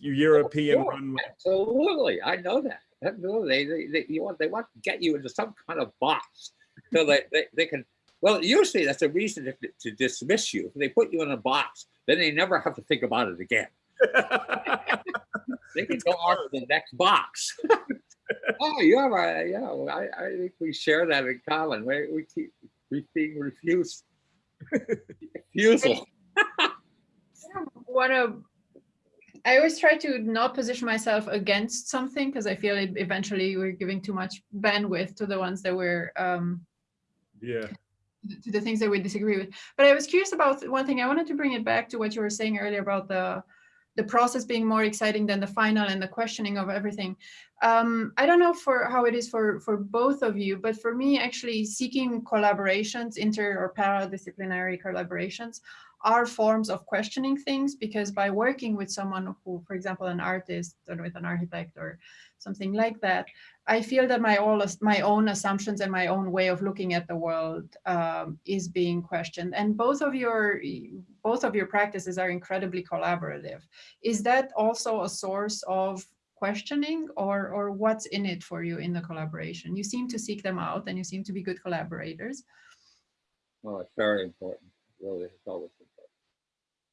European sure. runway. Absolutely, I know that. Absolutely, they, they, you want they want to get you into some kind of box so that they, they can. Well, usually that's a reason to, to dismiss you. They put you in a box, then they never have to think about it again. They can It's go on to the next box. oh, you have a yeah. well, I, I think we share that in common. We, we keep we being refused refusal. what a I always try to not position myself against something because I feel it eventually we're giving too much bandwidth to the ones that we're um, yeah. To the things that we disagree with. But I was curious about one thing. I wanted to bring it back to what you were saying earlier about the the process being more exciting than the final and the questioning of everything. Um, I don't know for how it is for for both of you, but for me, actually seeking collaborations, inter or paradisciplinary collaborations, are forms of questioning things because by working with someone who, for example, an artist or with an architect or something like that, I feel that my all my own assumptions and my own way of looking at the world um, is being questioned. And both of your both of your practices are incredibly collaborative. Is that also a source of questioning, or or what's in it for you in the collaboration? You seem to seek them out, and you seem to be good collaborators. Well, it's very important. Really, it's always.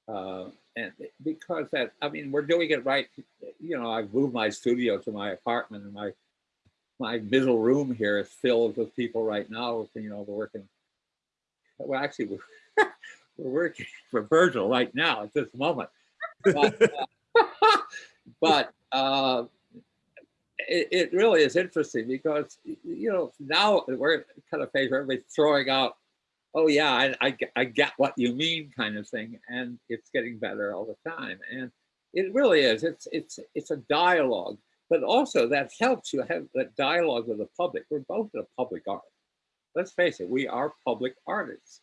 Uh, and because that, I mean, we're doing it right. You know, I've moved my studio to my apartment, and my my middle room here is filled with people right now. You know, we're working. Well, actually, we're, we're working for Virgil right now at this moment. But, uh, but uh, it, really is interesting because you know now we're kind of phase where throwing out oh yeah I, I, get- I get what you mean kind of thing and it's getting better all the time and it really is it's it's it's a dialogue but also that helps you have that dialogue with the public. We're both a public art. Let's face it we are public artists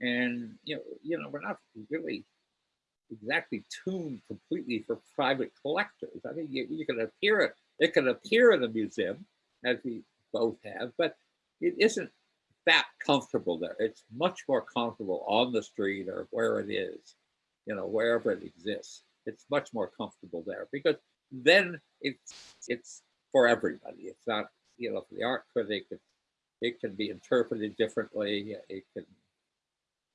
and you know you know we're not really exactly tuned completely for private collectors. I mean you, you can appear it it can appear in a museum as we both have but it isn't that comfortable there. It's much more comfortable on the street or where it is, you know, wherever it exists. It's much more comfortable there because then it's it's for everybody. It's not, you know, for the art critic. It, it can be interpreted differently. It can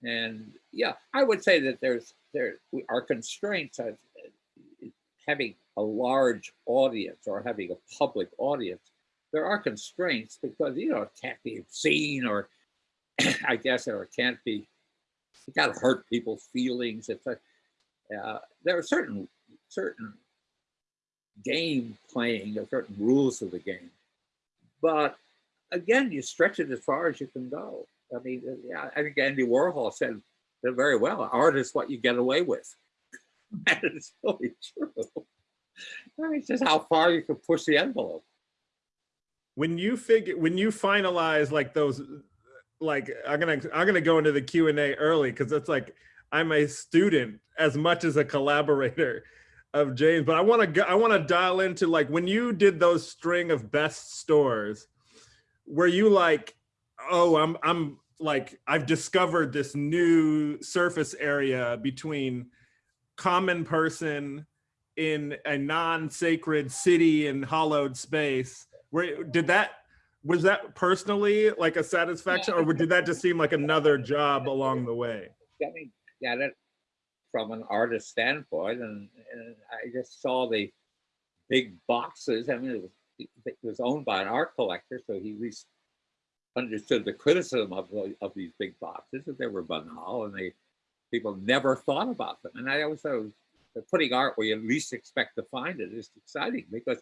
And yeah, I would say that there's there our constraints of uh, having a large audience or having a public audience. There are constraints because you know it can't be seen or I guess or it can't be. You got to hurt people's feelings. It's uh, there are certain certain game playing, there are certain rules of the game, but again, you stretch it as far as you can go. I mean, uh, yeah, I think Andy Warhol said it very well. Art is what you get away with. and it's really true. I mean, it's just how far you can push the envelope. When you figure, when you finalize like those, like I'm gonna I'm gonna go into the Q and A early because it's like I'm a student as much as a collaborator of James, but I want to go, I want to dial into like when you did those string of best stores, were you like, oh, I'm I'm like I've discovered this new surface area between common person in a non-sacred city and hollowed space. Where did that was that personally like a satisfaction, or did that just seem like another job along the way? I mean, yeah, that from an artist standpoint, and, and I just saw the big boxes. I mean, it was, it was owned by an art collector, so he at least understood the criticism of, of these big boxes that they were banal and they people never thought about them. And I always thought putting art where you least expect to find it is exciting because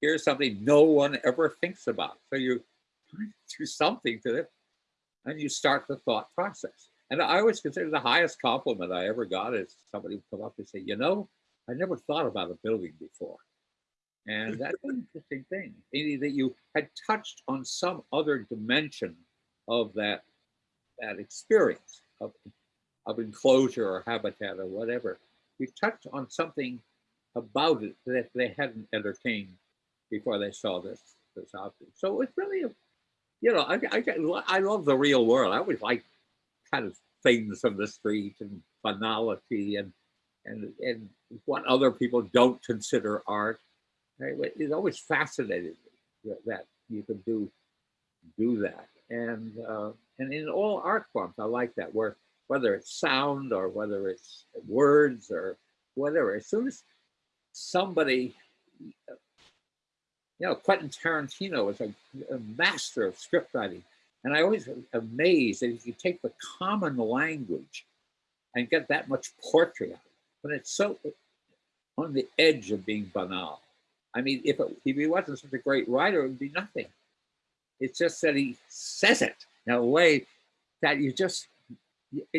here's something no one ever thinks about. So you do something to it and you start the thought process. And I always consider the highest compliment I ever got is somebody would come up and say, you know, I never thought about a building before. And that's an interesting thing, meaning that you had touched on some other dimension of that, that experience of, of enclosure or habitat or whatever. You touched on something about it that they hadn't entertained before they saw this this object. So it's really, you know, I, I, I love the real world. I always like kind of things from the street and banality and and and what other people don't consider art. It always fascinated me that you can do do that, and uh, and in all art forms, I like that. Where whether it's sound or whether it's words or whatever, as soon as somebody, you know, Quentin Tarantino is a, a master of script writing, and I always amazed that if you take the common language and get that much poetry out, but it's so on the edge of being banal. I mean, if, it, if he wasn't such a great writer, it would be nothing. It's just that he says it in a way that you just,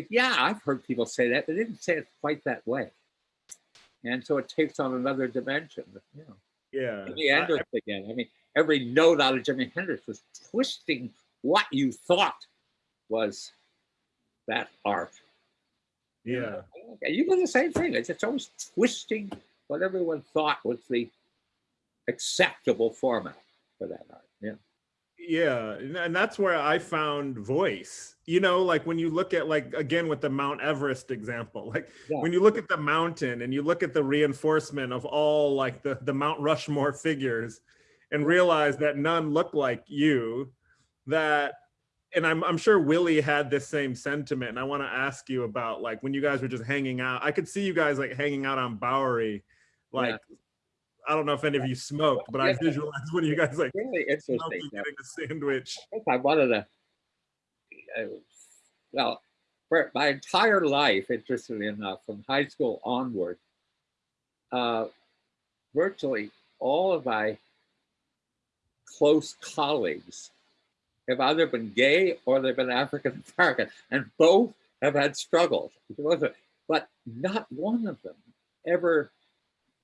yeah, I've heard people say that, but they didn't say it quite that way. And so it takes on another dimension. You know. Yeah. Jimi Hendrix again. I mean, every note out of Jimi Hendrix was twisting what you thought was that art. Yeah. You do the same thing. It's, it's always twisting what everyone thought was the acceptable format for that art. Yeah. Yeah, and that's where I found voice. You know, like when you look at like again with the Mount Everest example, like yeah. when you look at the mountain and you look at the reinforcement of all like the the Mount Rushmore figures and realize that none look like you, that and I'm I'm sure Willi had this same sentiment. And I want to ask you about like when you guys were just hanging out. I could see you guys like hanging out on Bowery, like yeah. I don't know if any of you smoked, but. I visualized when you guys like really interesting getting a sandwich. I wanted to. Uh, well, for my entire life, interestingly enough, from high school onward, uh, virtually all of my close colleagues have either been gay or they've been African American, and both have had struggles. But not one of them ever,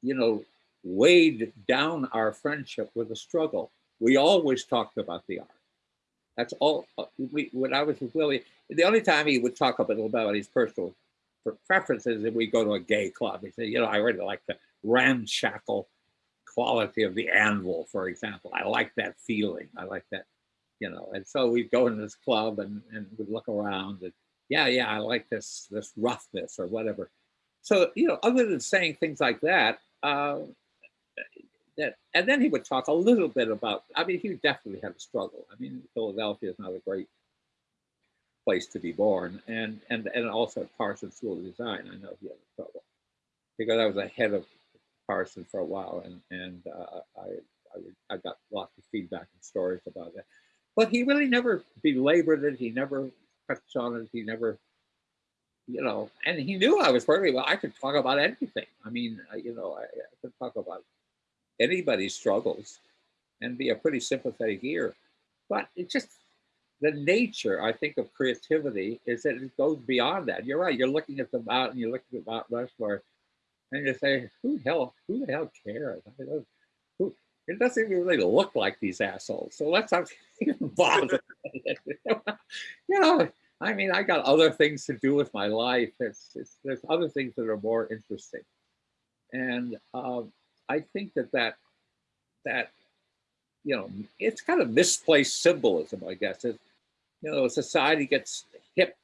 you know, weighed down our friendship with a struggle. We always talked about the art. That's all. Uh, we, when I was with Willi, the only time he would talk a little about his personal preferences if we go to a gay club. He said, you know, I really like the ramshackle quality of the anvil, for example. I like that feeling. I like that you know, and so we'd go in this club and, and we'd look around and yeah, yeah, I like this, this roughness or whatever. So, you know, other than saying things like that, uh, that, and then he would talk a little bit about, I mean, he definitely had a struggle. I mean, Philadelphia is not a great place to be born, and and and also at Parsons School of Design. I know he had trouble because I was ahead of Parsons for a while, and and uh, I, I I got lots of feedback and stories about that. But he really never belabored it. He never touched on it. He never, you know, and he knew I was perfectly well. I could talk about anything. I mean, you know, I, I could talk about anybody's struggles and be a pretty sympathetic ear. But it just the nature, I think, of creativity is that it goes beyond that. You're right. You're looking at the mountain, you're looking at Mount Rushmore, and you say, "Who the hell? Who the hell cares?" I mean, who, it doesn't even really look like these assholes. So let's not even bother. you know, I mean, I got other things to do with my life. It's, it's there's other things that are more interesting, and um, I think that that that you know, it's kind of misplaced symbolism, I guess. It, you know, society gets hip,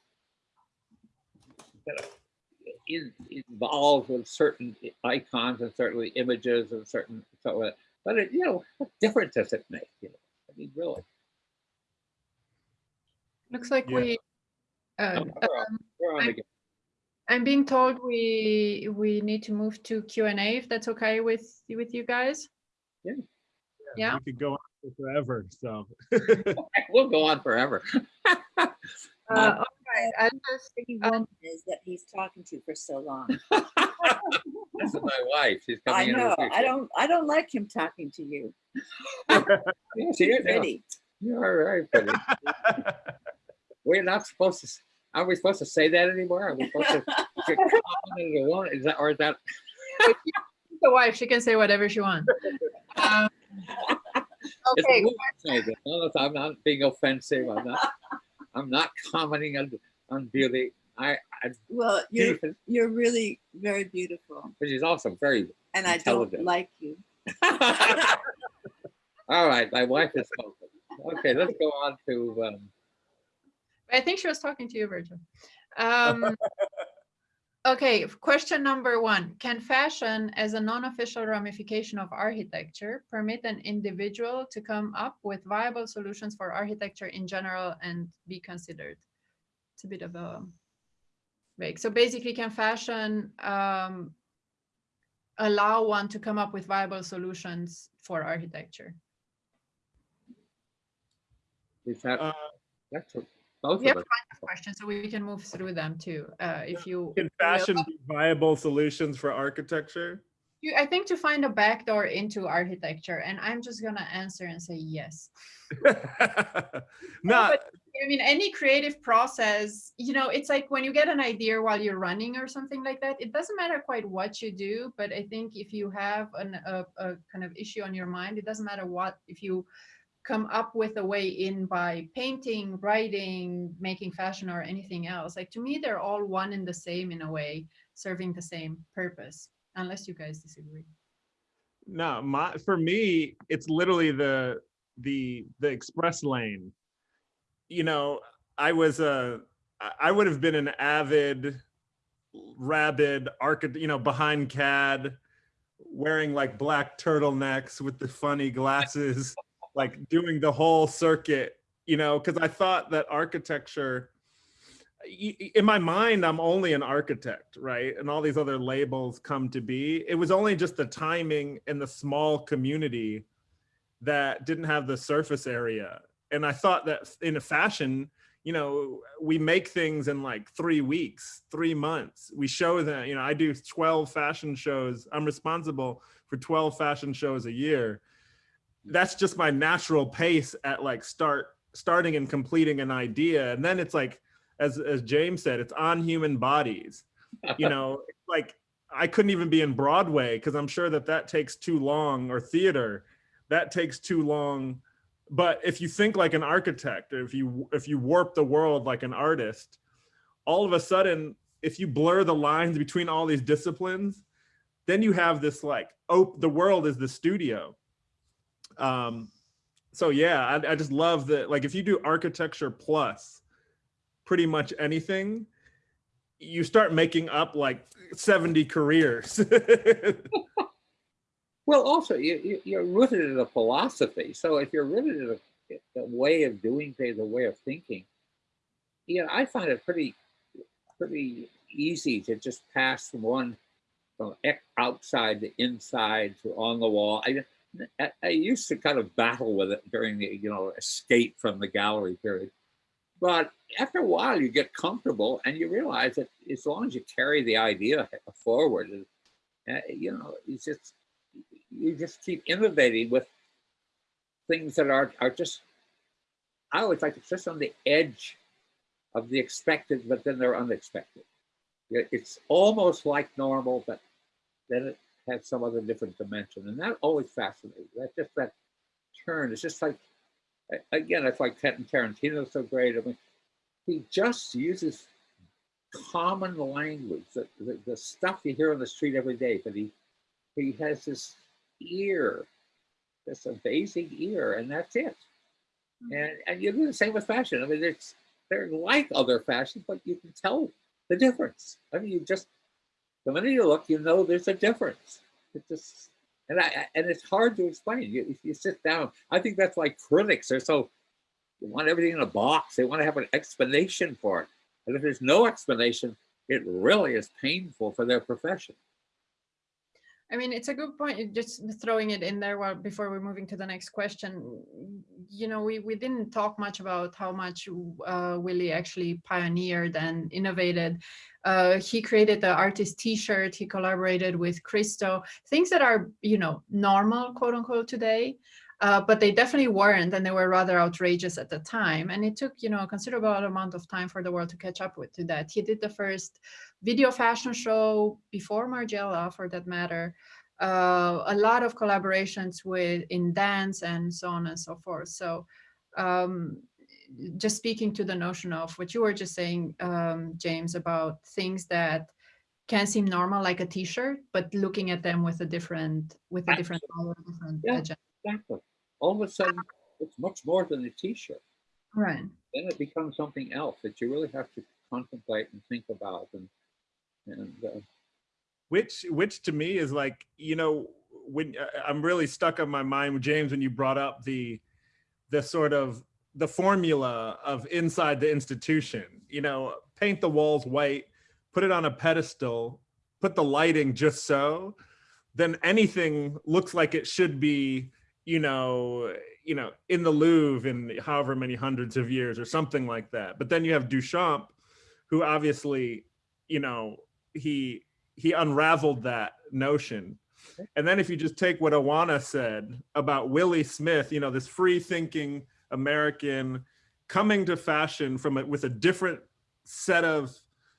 you know, in, involved with certain icons and certainly images and certain so. Uh, but it, you know, what difference does it make? You know, I mean, really. Looks like Yeah. we, uh, No, we're on- we're on I'm- again. I'm being told we, we need to move to Q and A if that's okay with, with you guys. Yeah. Yeah. We could go on forever, so. We'll go on forever. Uh, all right, I'll just, pretty Um, is that he's talking to for so long. this is my wife. She's coming I in. know. I don't. I don't like him talking to you. Yeah, she is. yeah. Pretty. You're very pretty. We're not supposed to. S- Are we supposed to say that anymore? Are we supposed to? to comment on the? Is that or is that? the wife, she can say whatever she wants. Um, Okay, a woman saying that. No, no, I'm not being offensive. I'm not. I'm not commenting on on beauty. I, I Well, you're but you're really very beautiful, she's also very. and I don't like you. All right, my wife is spoken. Okay, let's go on to. Um, I think she was talking to you, Virgil. Um, okay, question number one. Can fashion as a non-official ramification of architecture permit an individual to come up with viable solutions for architecture in general and be considered? It's a bit of a vague. So basically, can fashion um, allow one to come up with viable solutions for architecture? is that Uh, that's what- both We have of a us. questions, so we can move through them too. Uh, if you Can fashion be viable solutions for architecture? You, I think to find a backdoor into architecture, and I'm just gonna answer and say yes. Not, I mean, any creative process, you know, it's like when you get an idea while you're running or something like that, it doesn't matter quite what you do, but I think if you have an, a, a kind of issue on your mind, it doesn't matter what, if you come up with a way in by painting, writing, making fashion or anything else, like to me, they're all one and the same in a way, serving the same purpose, unless you guys disagree. no, my, for me, it's literally the, the, the express lane. You know, I was a, I- would have been an avid, rabid you know, behind CAD, wearing like black turtlenecks with the funny glasses, like doing the whole circuit, you know, because I thought that architecture, in my mind, I'm only an architect, right? And all these other labels come to be. It was only just the timing and the small community that didn't have the surface area. And I thought that in a fashion, you know, we make things in like three weeks, three months. We show them, you know, I do 12 fashion shows. I'm responsible for 12 fashion shows a year. That's just my natural pace at like start starting and completing an idea. And then it's like, as as James said, it's on human bodies. You know, like I couldn't even be in Broadway because I'm sure that that takes too long, or theater, that takes too long. But if you think like an architect, or if you if you warp the world like an artist, all of a sudden, if you blur the lines between all these disciplines, then you have this like, oh, the world is the studio. Um, so yeah, I, I just love that. Like if you do architecture plus pretty much anything, you start making up like 70 careers. Well, also you, you you're rooted in a philosophy. So if you're rooted in a, a way of doing things, a way of thinking, you know, I find it pretty, pretty easy to just pass from one, from outside to inside to on the wall. I, I, I used to kind of battle with it during the, you know, escape from the gallery period. But after a while, you get comfortable and you realize that as long as you carry the idea forward, uh, you know, it's just, you just keep innovating with things that are, are just, I always like it's just on the edge of the expected, but then they're unexpected. It's almost like normal, but then it some other different dimension. And that always fascinates. That just that turn. It's just like, again, it's like Quentin Tarantino's so great. I mean, he just uses common language, the, the, the stuff you hear on the street every day, but he he has this ear, this amazing ear, and that's it. Hmm. And and you do the same with fashion. I mean, it's they're like other fashions, but you can tell the difference. I mean, you just the minute you look, you know there's a difference. It just and I and it's hard to explain. You you sit down, I think that's why critics are so they want everything in a box. They want to have an explanation for it. And if there's no explanation, it really is painful for their profession. I mean, it's a good point. Just throwing it in there while before we're moving to the next question. You know, we, we didn't talk much about how much uh, Willi actually pioneered and innovated. Uh, he created the artist T-shirt. He collaborated with Christo. Things that are you know normal, quote unquote, today. Uh, but they definitely weren't, and they were rather outrageous at the time. And it took, you know, a considerable amount of time for the world to catch up with to that. He did the first video fashion show before Margiela, for that matter. Uh, a lot of collaborations with in dance and so on and so forth. So, um, just speaking to the notion of what you were just saying, um, James, about things that can seem normal, like a T-shirt, but looking at them with a different, with a different, color, different Yeah. agenda. Exactly. All of a sudden, it's much more than a t-shirt. Right. Then it becomes something else that you really have to contemplate and think about. And, and uh, which which to me is like you know when uh, i'm really stuck on my mind with james when you brought up the the sort of the formula of inside the institution you know paint the walls white put it on a pedestal put the lighting just so then anything looks like it should be you know you know in the louvre in however many hundreds of years or something like that but then you have duchamp who obviously you know he he unraveled that notion. And then if you just take what Oana said about Willi Smith, you know, this free thinking American coming to fashion from it with a different set of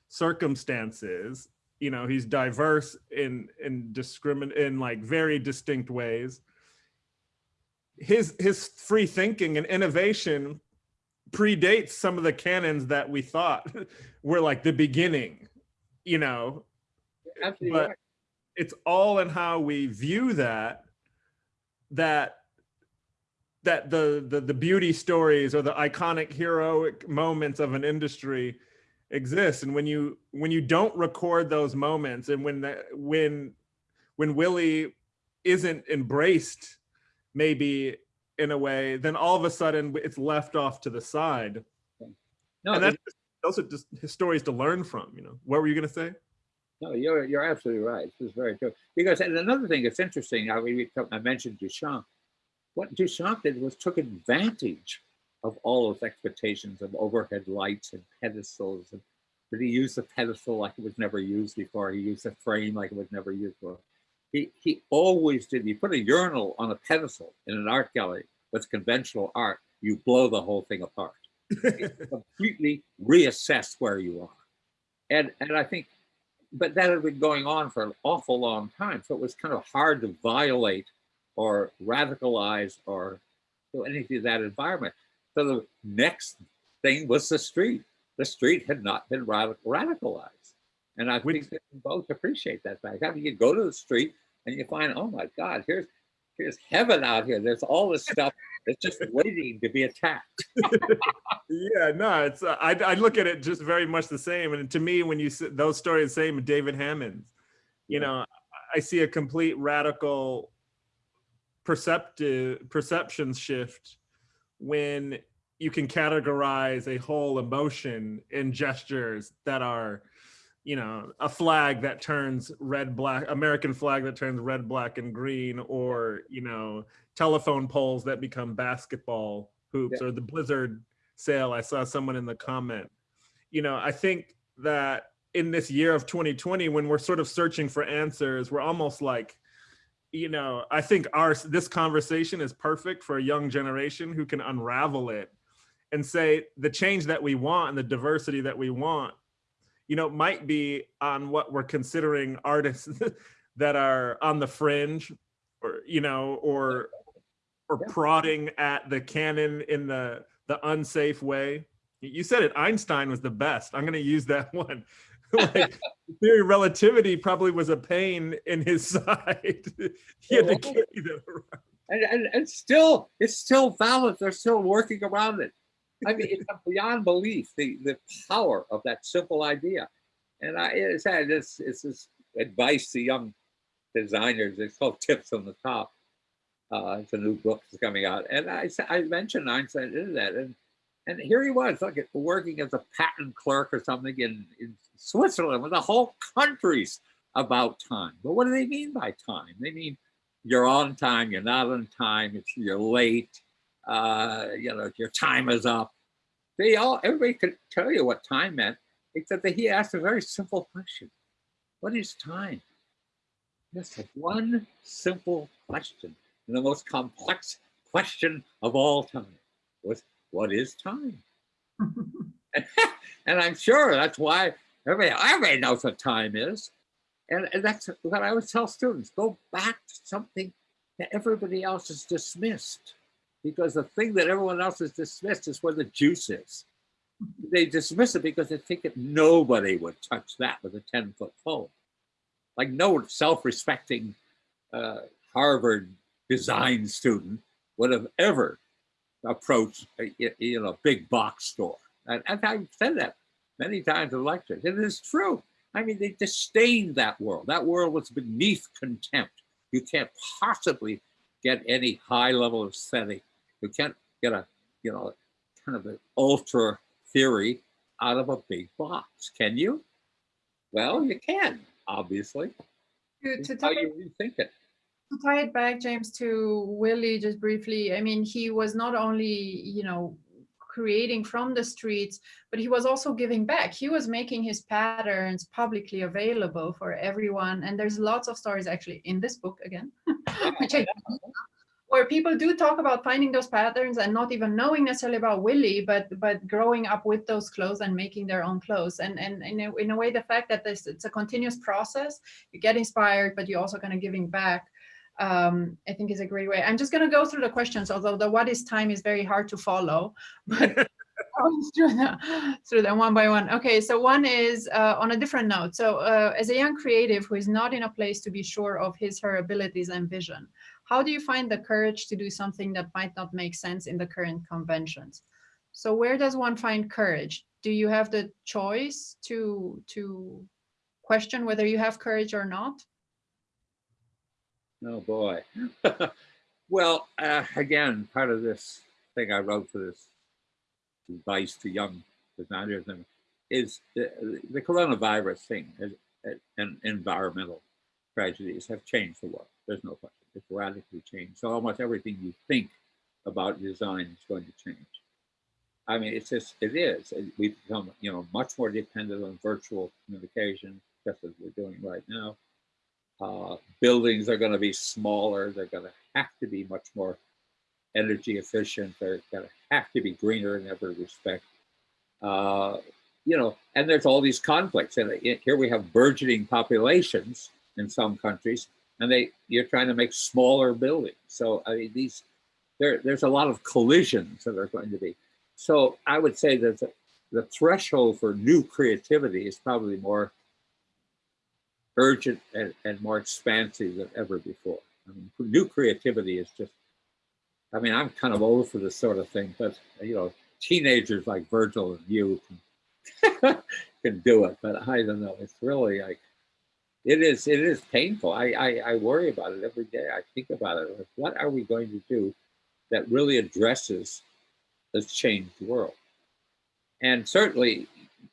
circumstances, you know, he's diverse in in discrimin in like very distinct ways. His his free thinking and innovation predates some of the canons that we thought were like the beginning, you know, absolutely but right. it's all in how we view that that that the, the the beauty stories or the iconic heroic moments of an industry exist and when you when you don't record those moments and when the, when when willi isn't embraced maybe in a way then all of a sudden it's left off to the side No, and that's those are just stories to learn from you know what were you going to say No, you're you're absolutely right. This is very true. Because and another thing that's interesting, I, we, I mentioned Duchamp. What Duchamp did was took advantage of all those expectations of overhead lights and pedestals, and but he used the pedestal like it was never used before. He used the frame like it was never used before. He he always did. You put a urinal on a pedestal in an art gallery with conventional art, you blow the whole thing apart. completely reassess where you are. And and I think but that had been going on for an awful long time. So it was kind of hard to violate or radicalize or do anything to that environment. So the next thing was the street. The street had not been radic- radicalized. And I Which- think we both appreciate that fact. I mean, you go to the street and you find, oh my God, here's here's heaven out here. There's all this stuff that's just waiting to be attacked. Yeah, no, it's uh, I I look at it just very much the same. And to me, when you those stories, same with David Hammons, you Yeah. know, I see a complete radical perceptive perception shift when you can categorize a whole emotion in gestures that are you know a flag that turns red black american flag that turns red black and green or you know telephone poles that become basketball hoops or the blizzard sale. I saw someone in the comment. You know i think that in this year of 2020 when we're sort of searching for answers we're almost like you know i think our this conversation is perfect for a young generation who can unravel it and say the change that we want and the diversity that we want you know might be on what we're considering artists that are on the fringe or you know or or Yeah. prodding at the canon in the the unsafe way you said it einstein was the best i'm going to use that one like theory of relativity probably was a pain in his side he had to carry that around. and, and, and still, it's still valid. They're still working around it. I mean, it's beyond belief the the power of that simple idea. And I it's it's it's this advice to young designers. It's called Tips on the Top. Uh, it's a new book that's coming out, and I I mentioned Einstein in that, and and here he was, like working as a patent clerk or something in, in Switzerland, with the whole country's about time. But what do they mean by time? They mean you're on time, you're not on time, you're late, uh, you know, your time is up. They all everybody could tell you what time meant, except that he asked a very simple question. What is time? Just one simple question. And the most complex question of all time was what is time? and I'm sure that's why everybody, everybody knows what time is. And, and that's what I always tell students go back to something that everybody else has dismissed. Because the thing that everyone else has dismissed is where the juice is. They dismiss it because they think that nobody would touch that with a 10 foot pole. Like no self respecting uh, Harvard design student would have ever approached a, you know, big box store. And, and I've said that many times in lectures. It is true. I mean, they disdained that world. That world was beneath contempt. You can't possibly get any high level of aesthetic. You can't get a, you know, kind of an ultra theory out of a big box, can you? Well, you can, obviously. To, to how tie, you rethink it. to tie it back, James, to Willi, just briefly, I mean, he was not only, you know, creating from the streets, but he was also giving back. He was making his patterns publicly available for everyone. And there's lots of stories actually in this book again, which I where people do talk about finding those patterns and not even knowing necessarily about Willi, but but growing up with those clothes and making their own clothes. And and in a, in a way, the fact that this it's a continuous process, you get inspired, but you're also kind of giving back. Um, I think is a great way. I'm just going to go through the questions, although the what is time is very hard to follow, but through them through them one by one. Okay, so one is uh, on a different note. So uh, as a young creative who is not in a place to be sure of his her abilities and vision, how do you find the courage to do something that might not make sense in the current conventions? So where does one find courage? Do you have the choice to to question whether you have courage or not? Oh boy. well, uh, again, part of this thing I wrote for this advice to young designers and is the, the coronavirus thing has, and environmental tragedies have changed the world. There's no question. It's radically changed. So almost everything you think about design is going to change. I mean, it's just, it is. We've become, you know, much more dependent on virtual communication, just as we're doing right now. Uh, buildings are going to be smaller. They're going to have to be much more energy efficient. They're going to have to be greener in every respect. Uh, you know, and there's all these conflicts. And here we have burgeoning populations in some countries, and they you're trying to make smaller buildings. So I mean, these there there's a lot of collisions that are going to be. So I would say that the, the threshold for new creativity is probably more urgent and, and more expansive than ever before. I mean, new creativity is just, I mean, I'm kind of old for this sort of thing, but you know, teenagers like Virgil and you can, can do it, but I don't know. It's really like, it is, it is painful. I, I, I worry about it every day. I think about it. Like, what are we going to do that really addresses has changed world. And certainly,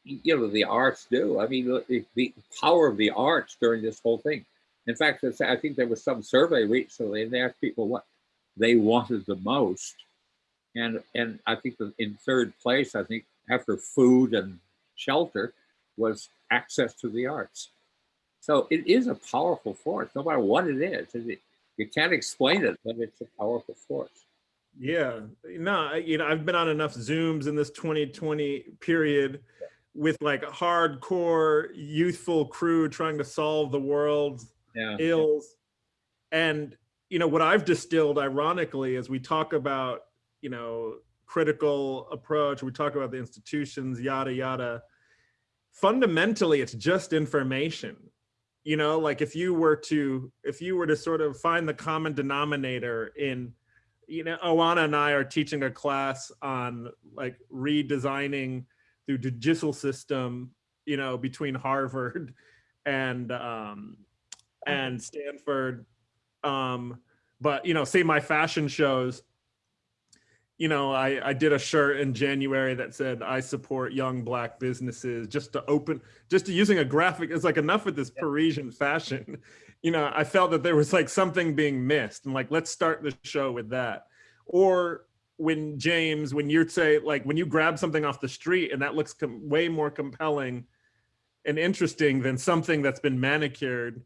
you know, the arts do. I mean, the, the power of the arts during this whole thing. In fact, I think there was some survey recently, and they asked people what they wanted the most. And and I think in third place, I think after food and shelter, was access to the arts. So it is a powerful force, no matter what it is. It, you can't explain it, but it's a powerful force. Yeah, no, you know, I've been on enough Zooms in this 2020 period with like hardcore youthful crew trying to solve the world's Yeah. ills. And, you know, what I've distilled ironically as we talk about, you know, critical approach, we talk about the institutions, yada, yada. Fundamentally, it's just information. You know, like if you were to, if you were to sort of find the common denominator in, you know, Oana and I are teaching a class on like redesigning the digital system, you know, between Harvard and um, and Stanford. Um, but you know, say my fashion shows, you know, I, I did a shirt in January that said I support young black businesses just to open, just to using a graphic. It's like enough with this Parisian fashion. You know, I felt that there was like something being missed and like, let's start the show with that. Or when James, when you'd say like, when you grab something off the street and that looks way more compelling and interesting than something that's been manicured,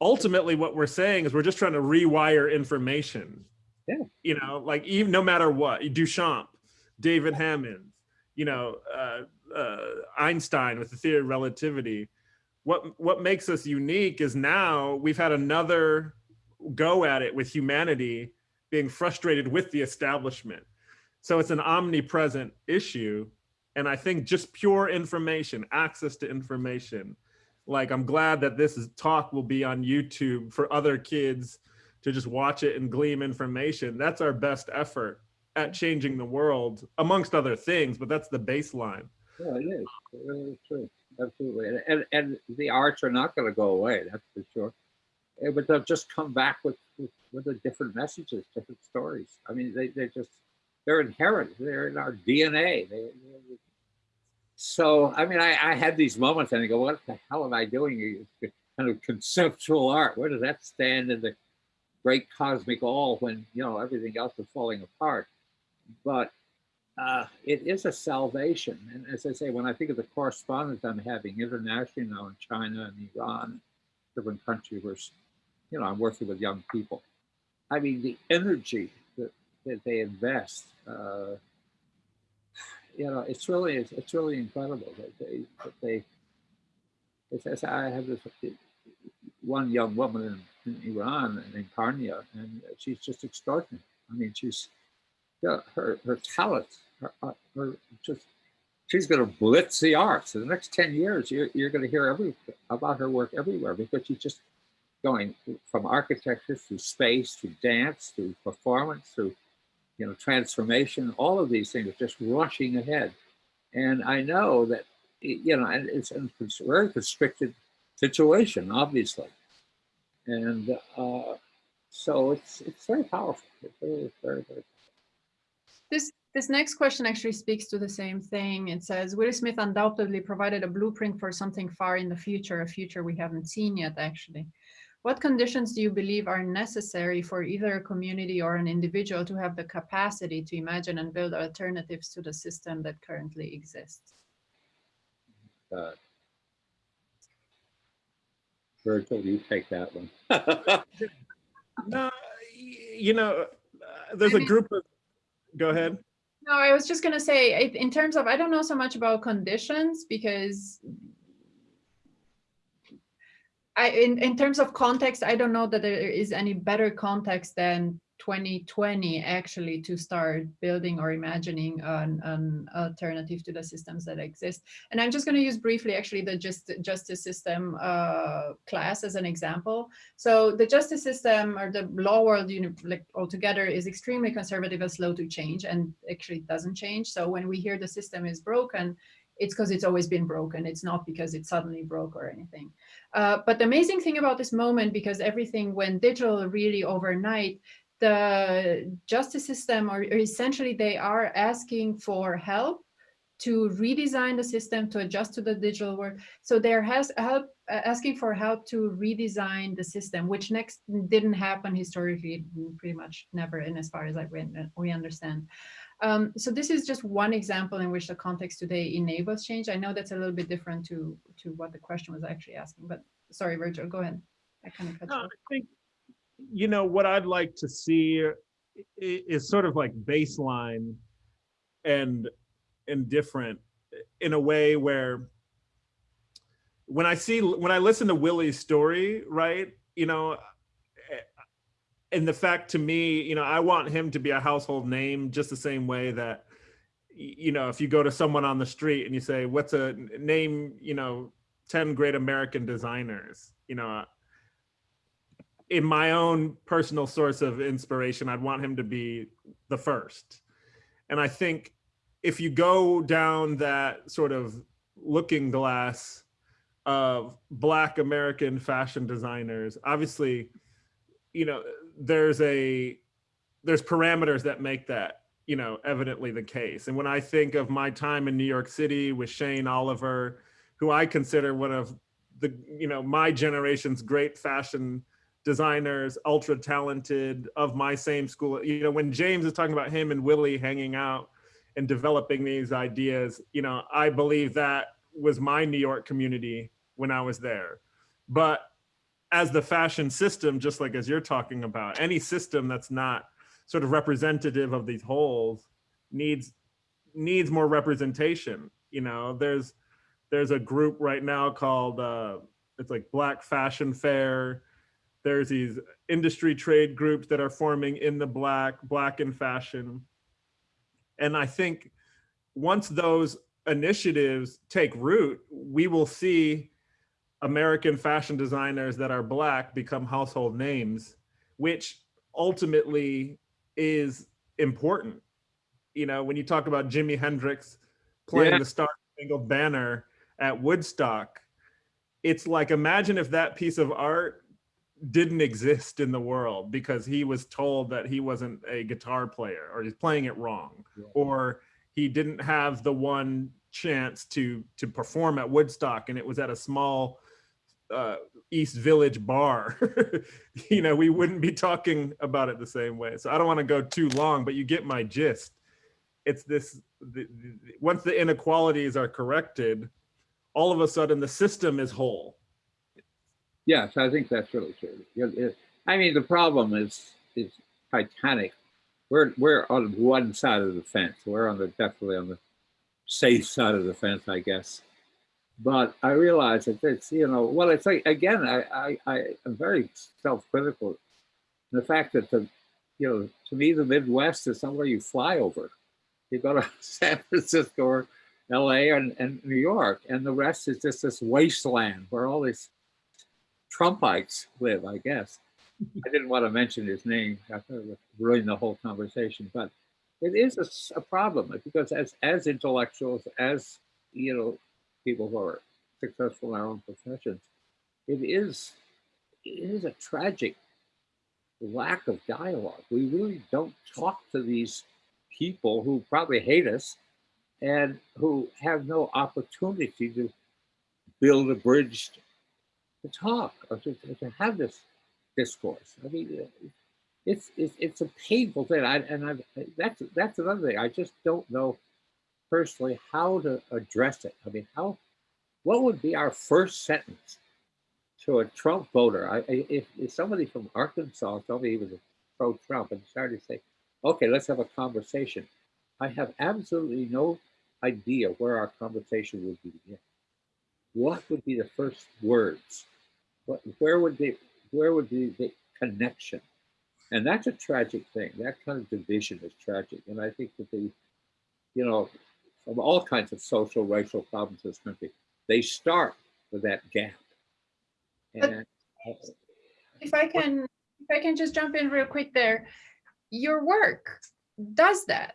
ultimately what we're saying is we're just trying to rewire information Yeah. you know like even no matter what duchamp david hammons you know uh, uh, einstein with the theory of relativity what what makes us unique is now we've had another go at it with humanity being frustrated with the establishment so it's an omnipresent issue and i think just pure information access to information like i'm glad that this is, talk will be on youtube for other kids to just watch it and glean information that's our best effort at changing the world amongst other things but that's the baseline Yeah, it is. It really is true. Absolutely. And, and, and the arts are not going to go away, that's for sure. Eh, But they'll just come back with, with, with the different messages, different stories. I mean, they, they just, they're inherent. They're in our DNA. They, so, I mean, I, I had these moments and I go, what the hell am I doing? Kind of conceptual art. Where does that stand in the great cosmic all when, you know, everything else is falling apart? But uh, it is a salvation. And as I say, when I think of the correspondence I'm having internationally now in China and Iran, different countries where, you know, I'm working with young people. I mean, the energy that, that they invest, uh, you know, it's really, it's, it's really incredible that they, that they, it's, it's, I have this one young woman in, in Iran and in Karnia, and she's just extraordinary. I mean, she's, yeah, her her talent, her, uh, her just she's going to blitz the arts. In the next ten years, you're you're going to hear every about her work everywhere because she's just going from architecture to space to dance to performance to you know transformation. All of these things are just rushing ahead, and I know that you know, and it's a very constricted situation, obviously, and uh, so it's it's very powerful. It's very very very. This this next question actually speaks to the same thing. It says Willi Smith undoubtedly provided a blueprint for something far in the future, a future we haven't seen yet, actually. What conditions do you believe are necessary for either a community or an individual to have the capacity to imagine and build alternatives to the system that currently exists? Uh, Virgil, you take that one. no you know uh, there's I a mean- group of go ahead No, I was just gonna say, in terms of, I don't know so much about conditions because I, in, in terms of context, I don't know that there is any better context than 2020 actually to start building or imagining an, an alternative to the systems that exist. And I'm just going to use briefly actually the just, justice system uh, class as an example. So the justice system or the law world like altogether is extremely conservative and slow to change and actually doesn't change. So when we hear the system is broken, it's because it's always been broken. It's not because it suddenly broke or anything. Uh, but the amazing thing about this moment, because everything went digital really overnight, the justice system, or, or essentially they are asking for help to redesign the system to adjust to the digital world. So they're has help uh, asking for help to redesign the system, which next didn't happen historically, pretty much never, and as far as I we, we understand. Um, so this is just one example in which the context today enables change. I know that's a little bit different to to what the question was actually asking, but sorry, Virgil, go ahead. I kind of cut you No, off. I think, you know, what I'd like to see is sort of like baseline and indifferent in a way where when I see, when I listen to Willi's story, right, you know, eh, and the fact to me, you know, I want him to be a household name just the same way that, you know, if you go to someone on the street and you say, what's a name, you know, 10 great American designers, you know, in my own personal source of inspiration, I'd want him to be the first. And I think if you go down that sort of looking glass of Black American fashion designers, obviously, you know, there's a there's parameters that make that you know evidently the case. And when I think of my time in New York City with Shane Oliver, who I consider one of the you know my generation's great fashion designers, ultra talented of my same school. You know, when James is talking about him and Willi hanging out and developing these ideas, you know, I believe that was my New York community when I was there. But as the fashion system, just like as you're talking about, any system that's not sort of representative of these wholes needs needs more representation. You know, there's there's a group right now called uh, it's like Black Fashion Fair there's these industry trade groups that are forming in the black black in fashion and i think once those initiatives take root we will see american fashion designers that are black become household names which ultimately is important you know when you talk about jimi hendrix playing Yeah. the star spangled banner at woodstock it's like imagine if that piece of art didn't exist in the world because he was told that he wasn't a guitar player or he's playing it wrong Yeah. or he didn't have the one chance to to perform at Woodstock and it was at a small uh, East Village bar. you know, we wouldn't be talking about it the same way. So I don't want to go too long, but you get my gist. It's this the, the, once the inequalities are corrected, all of a sudden the system is whole. Yes, I think that's really true. I mean, the problem is is Titanic. We're we're on one side of the fence. We're on the definitely on the safe side of the fence, I guess. But I realize that it's you know well, it's like again, I I, I am very self-critical. The fact that the you know to me the Midwest is somewhere you fly over. You go to San Francisco or L.A. and, and New York, and the rest is just this wasteland where all these Trumpites live, I guess. I didn't want to mention his name. I thought it would ruin the whole conversation, but it is a problem because as as intellectuals, as you know, people who are successful in our own professions, it is it is a tragic lack of dialogue. We really don't talk to these people who probably hate us and who have no opportunity to build a bridge to talk or to, to have this discourse. I mean, it's it's, it's a painful thing. I, and I that's that's another thing. I just don't know personally how to address it. I mean, how what would be our first sentence to a Trump voter? I- if, if somebody from Arkansas told me he was a pro-Trump and started to say, "Okay, let's have a conversation," I have absolutely no idea where our conversation would begin. What would be the first words? What, where would be where would be the connection? And that's a tragic thing. That kind of division is tragic. And I think that the, you know, from all kinds of social, racial problems in this country, they start with that gap. But- And uh, If I can, if I can just jump in real quick there, your work does that.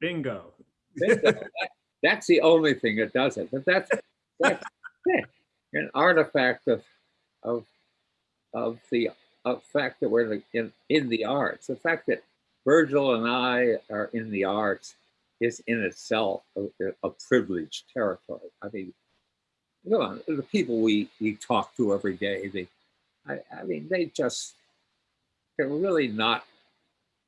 Bingo. that- that's the only thing that does it. But that's, that's an artifact of, of, of the a fact that we're in, in the arts. The fact that Virgil and I are in the arts is in itself a, a privileged territory. I mean, you know, the people we, we talk to every day, they, I, I mean, they just, they're really not,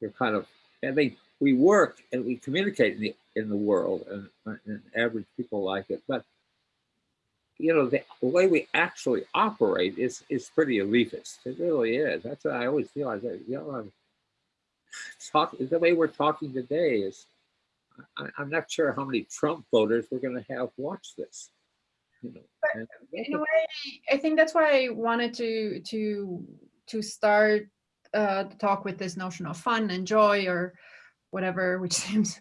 they're kind of, and they, we work and we communicate in the, in the world and, and average people like it, but you know, the, way we actually operate is is pretty elitist. It really is. That's what I always feel. I say, you know, I'm talk, the way we're talking today is, I, am not sure how many Trump voters we're going to have watch this. You know, but in a way, I think that's why I wanted to to to start uh, the talk with this notion of fun and joy or whatever, which seems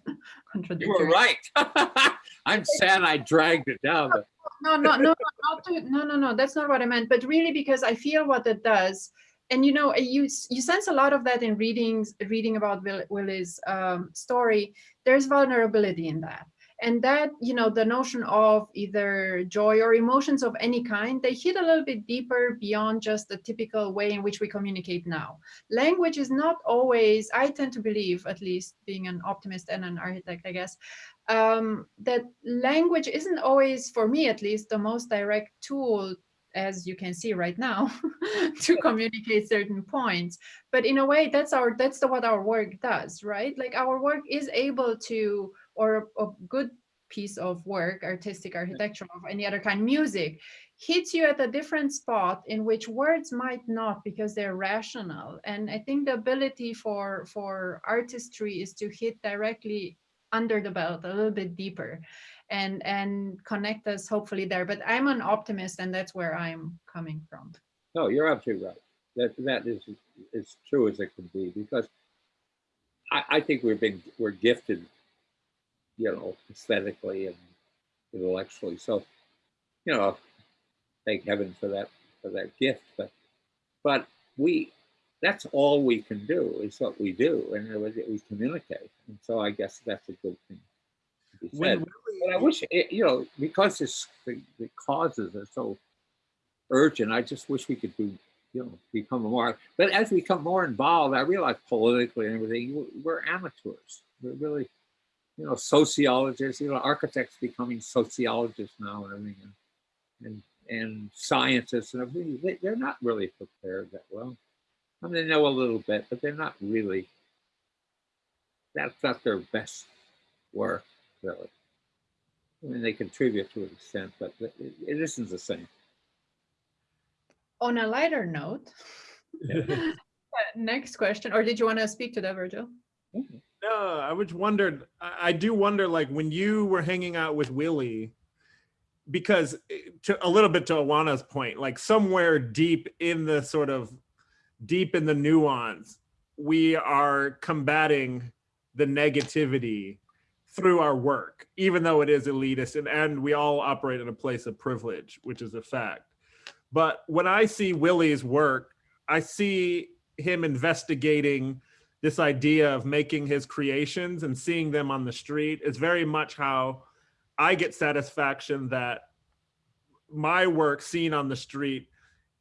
contradictory. You were right. I'm sad I dragged it down. But no, no, no, not to, no, no, no. That's not what I meant. But really, because I feel what it does, and you know, you you sense a lot of that in readings, reading about Will, Willi's um, story. There's vulnerability in that, and that you know, the notion of either joy or emotions of any kind, they hit a little bit deeper beyond just the typical way in which we communicate now. Language is not always. I tend to believe, at least being an optimist and an architect, I guess, um, that language isn't always, for me at least, the most direct tool as you can see right now to communicate certain points but in a way that's our that's the, what our work does right like our work is able to or a, a good piece of work artistic architecture of any other kind music hits you at a different spot in which words might not because they're rational. And i think the ability for for artistry is to hit directly under the belt a little bit deeper and and connect us hopefully there. But i'm an optimist and that's where i'm coming from. No you're absolutely right. That that is as true as it can be because i, I think we're been we're gifted you know aesthetically and intellectually. So you know thank heaven for that for that gift. But but we that's all we can do is what we do and it was, we communicate. And so i guess that's a good thing to be said. but i wish it, you know because this the, the causes are so urgent i just wish we could do you know become more but as we become more involved i realize politically and everything we're amateurs. We're really you know sociologists you know architects becoming sociologists now and everything and and, and scientists and everything they, they're not really prepared that well I mean, they know a little bit, but they're not really, that's not their best work, really. I mean, they contribute to an extent, but it, it isn't the same. On a lighter note, yeah. next question, or did you want to speak to that, Virgil? Mm-hmm. No, I was wondered, I do wonder, like, when you were hanging out with Willi, because eh, to, a little bit to Oana's point, like somewhere deep in the sort of deep in the nuance, we are combating the negativity through our work, even though it is elitist and, and we all operate in a place of privilege, which is a fact. But when I see Willi's work, I see him investigating this idea of making his creations and seeing them on the street is very much how I get satisfaction that my work seen on the street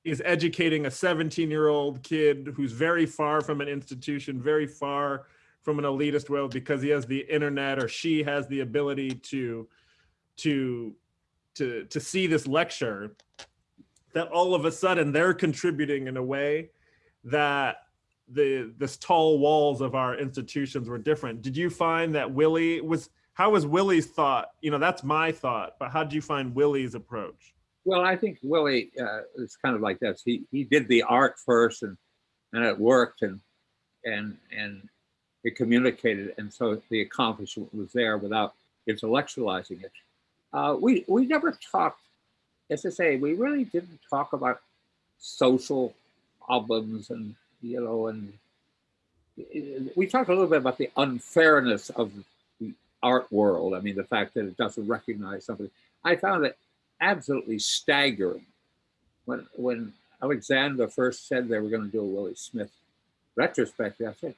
is educating a 17 year old kid who's very far from an institution, very far from an elitist world because he has the internet or she has the ability to to to to see this lecture that all of a sudden they're contributing in a way that the this tall walls of our institutions were different did you find that willi was how was willi's thought you know that's my thought but how did you find willi's approach well, I think Willi uh, is kind of like this. He he did the art first, and and it worked, and and and it communicated, and so the accomplishment was there without intellectualizing it. Uh, we we never talked, as I say, we really didn't talk about social problems, and you know, and we talked a little bit about the unfairness of the art world. I mean, the fact that it doesn't recognize something. I found it absolutely staggering. When when Alexander first said they were going to do a Willi Smith retrospective, I said,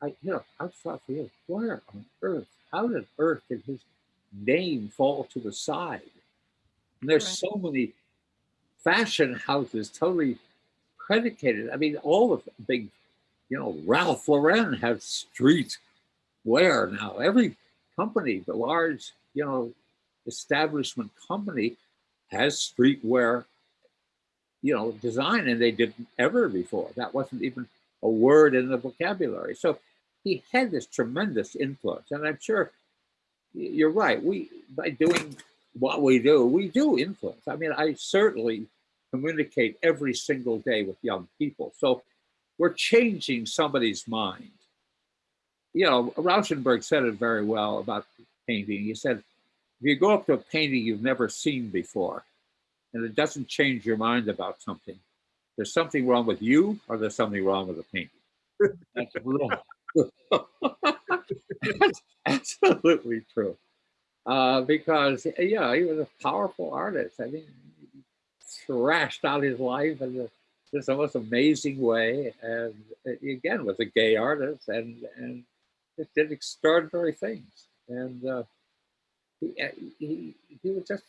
I you know, I thought for you, where on earth, how did earth did his name fall to the side? And there's right. so many fashion houses totally predicated. I mean, all the big, you know, Ralph Lauren has street wear now. Every company, the large, you know, establishment company has street wear, you know, design, and they didn't ever before. That wasn't even a word in the vocabulary. So he had this tremendous influence, and I'm sure you're right. We by doing what we do, we do influence. I mean, I certainly communicate every single day with young people. So we're changing somebody's mind. You know, Rauschenberg said it very well about painting. He said, if you go up to a painting you've never seen before, and it doesn't change your mind about something, there's something wrong with you or there's something wrong with the painting. That's That's absolutely true. Uh, because yeah, he was a powerful artist. I mean, thrashed out his life in the, just the most amazing way, and uh, again was a gay artist, and and just did extraordinary things. And uh, he, uh, he he was just,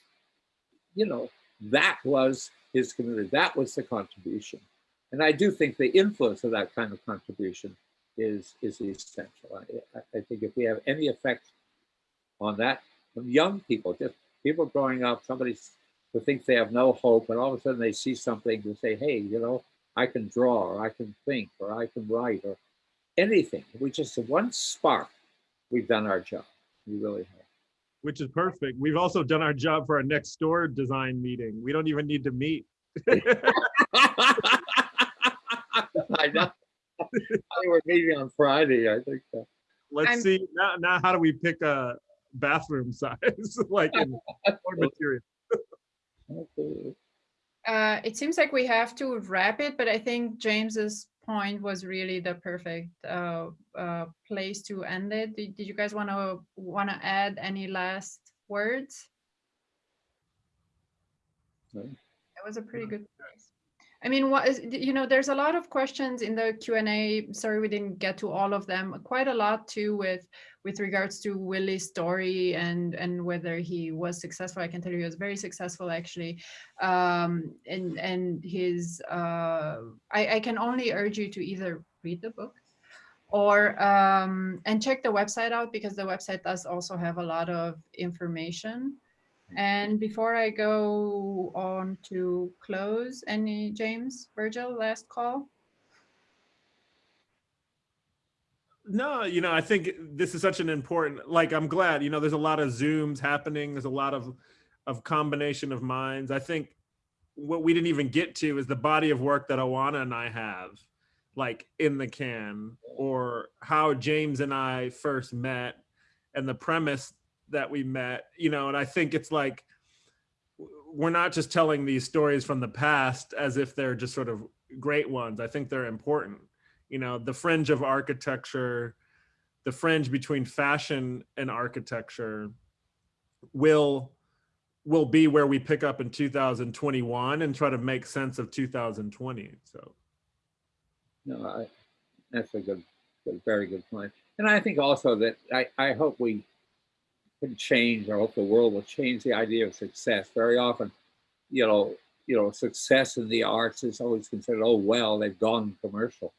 you know, that was his community. That was the contribution, and I do think the influence of that kind of contribution is is essential. I, I think if we have any effect on that from young people, just people growing up, somebody who thinks they have no hope, and all of a sudden they see something and say, hey, you know, I can draw, or I can think, or I can write, or anything. We just one spark, we've done our job. We really have. Which is perfect. We've also done our job for our next door design meeting. We don't even need to meet. I know. I were meeting on Friday, I think. so. Let's I'm- see now. Now, how do we pick a bathroom size, like in material? Uh, it seems like we have to wrap it, but I think James's point was really the perfect uh, uh, place to end it. Did, did you guys want to want to add any last words? No. That was a pretty good. I mean, what is you know, there's a lot of questions in the Q and A. Sorry, we didn't get to all of them. Quite a lot too with with regards to Willi's story and and whether he was successful. I can tell you he was very successful actually. Um, and and his uh, I, I can only urge you to either read the book or um, and check the website out because the website does also have a lot of information. And before I go on to close, any James, Virgil, last call? No, you know, I think this is such an important. Like, I'm glad. You know, there's a lot of zooms happening. There's a lot of of combination of minds. I think what we didn't even get to is the body of work that Oana and I have, like in the can, or how James and I first met, and the premise that we met. You know, and I think it's like we're not just telling these stories from the past as if they're just sort of great ones. I think they're important you know the fringe of architecture the fringe between fashion and architecture will will be where we pick up in 2021 and try to make sense of 2020 so No, I, that's a good, good, very good point. And I think also that I, I hope we can change, or hope the world will change the idea of success. Very often, you know, you know, success in the arts is always considered, oh well, they've gone commercial,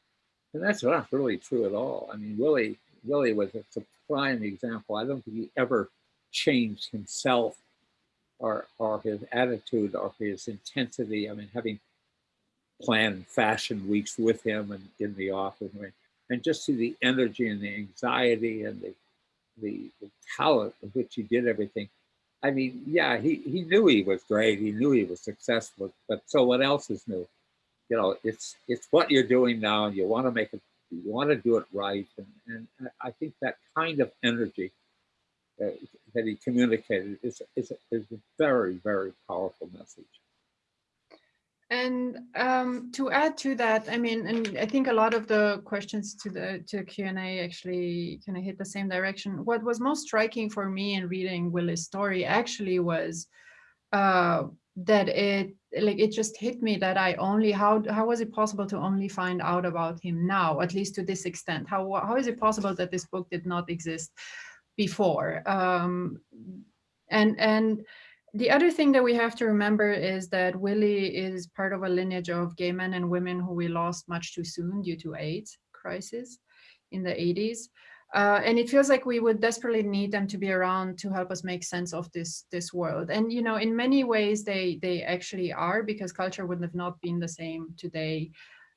and that's not really true at all. I mean, Willi, Willi was a, a prime example. I don't think he ever changed himself, or or his attitude, or his intensity. I mean, having planned fashion weeks with him and in the office and, and just see the energy and the anxiety and the, the the talent with which he did everything. I mean yeah he he knew he was great he knew he was successful but so what else is new. You know it's it's what you're doing now and you want to make it you want to do it right and, and i think that kind of energy uh, that he communicated is, is, is a very very powerful message And um, to add to that, I mean, and I think a lot of the questions to the to Q and A actually kind of hit the same direction. What was most striking for me in reading Willi's story actually was uh, that it like it just hit me that I only how how was it possible to only find out about him now, at least to this extent? How how is it possible that this book did not exist before? Um, and and the other thing that we have to remember is that Willi is part of a lineage of gay men and women who we lost much too soon due to AIDS crisis in the 80s. Uh, and it feels like we would desperately need them to be around to help us make sense of this this world. And you know, in many ways, they they actually are because culture would not have not been the same today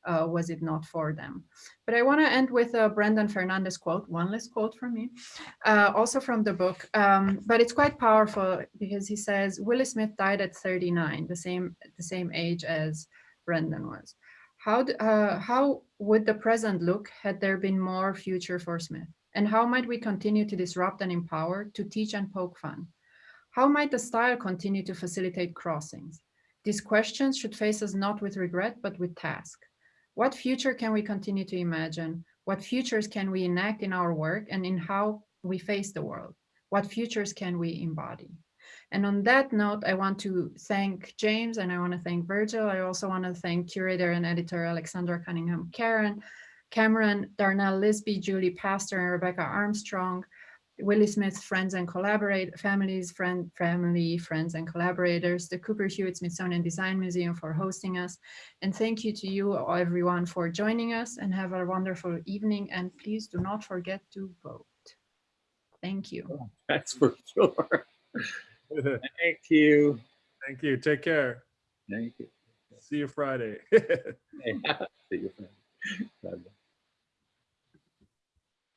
uh, was it not for them. But I want to end with a Brendan Fernandes quote, one last quote from me, uh, also from the book. Um, but it's quite powerful because he says Willi Smith died at 39, the same the same age as Brendan was. How, uh, how would the present look had there been more future for Smith? And how might we continue to disrupt and empower, to teach and poke fun? How might the style continue to facilitate crossings? These questions should face us not with regret, but with task. What future can we continue to imagine? What futures can we enact in our work and in how we face the world? What futures can we embody? And on that note, I want to thank James and I want to thank Virgil. I also want to thank curator and editor Alexandra Cunningham Karen, Cameron, Darnell Lisby, Julie Pastor, and Rebecca Armstrong, Willi Smith's friends and collaborate families, friend, family, friends, and collaborators, the Cooper Hewitt Smithsonian Design Museum for hosting us. And thank you to you everyone for joining us and have a wonderful evening. And please do not forget to vote. Thank you. Oh, that's for sure. Thank you. Thank you. Take care. Thank you. See you Friday. See you. friend.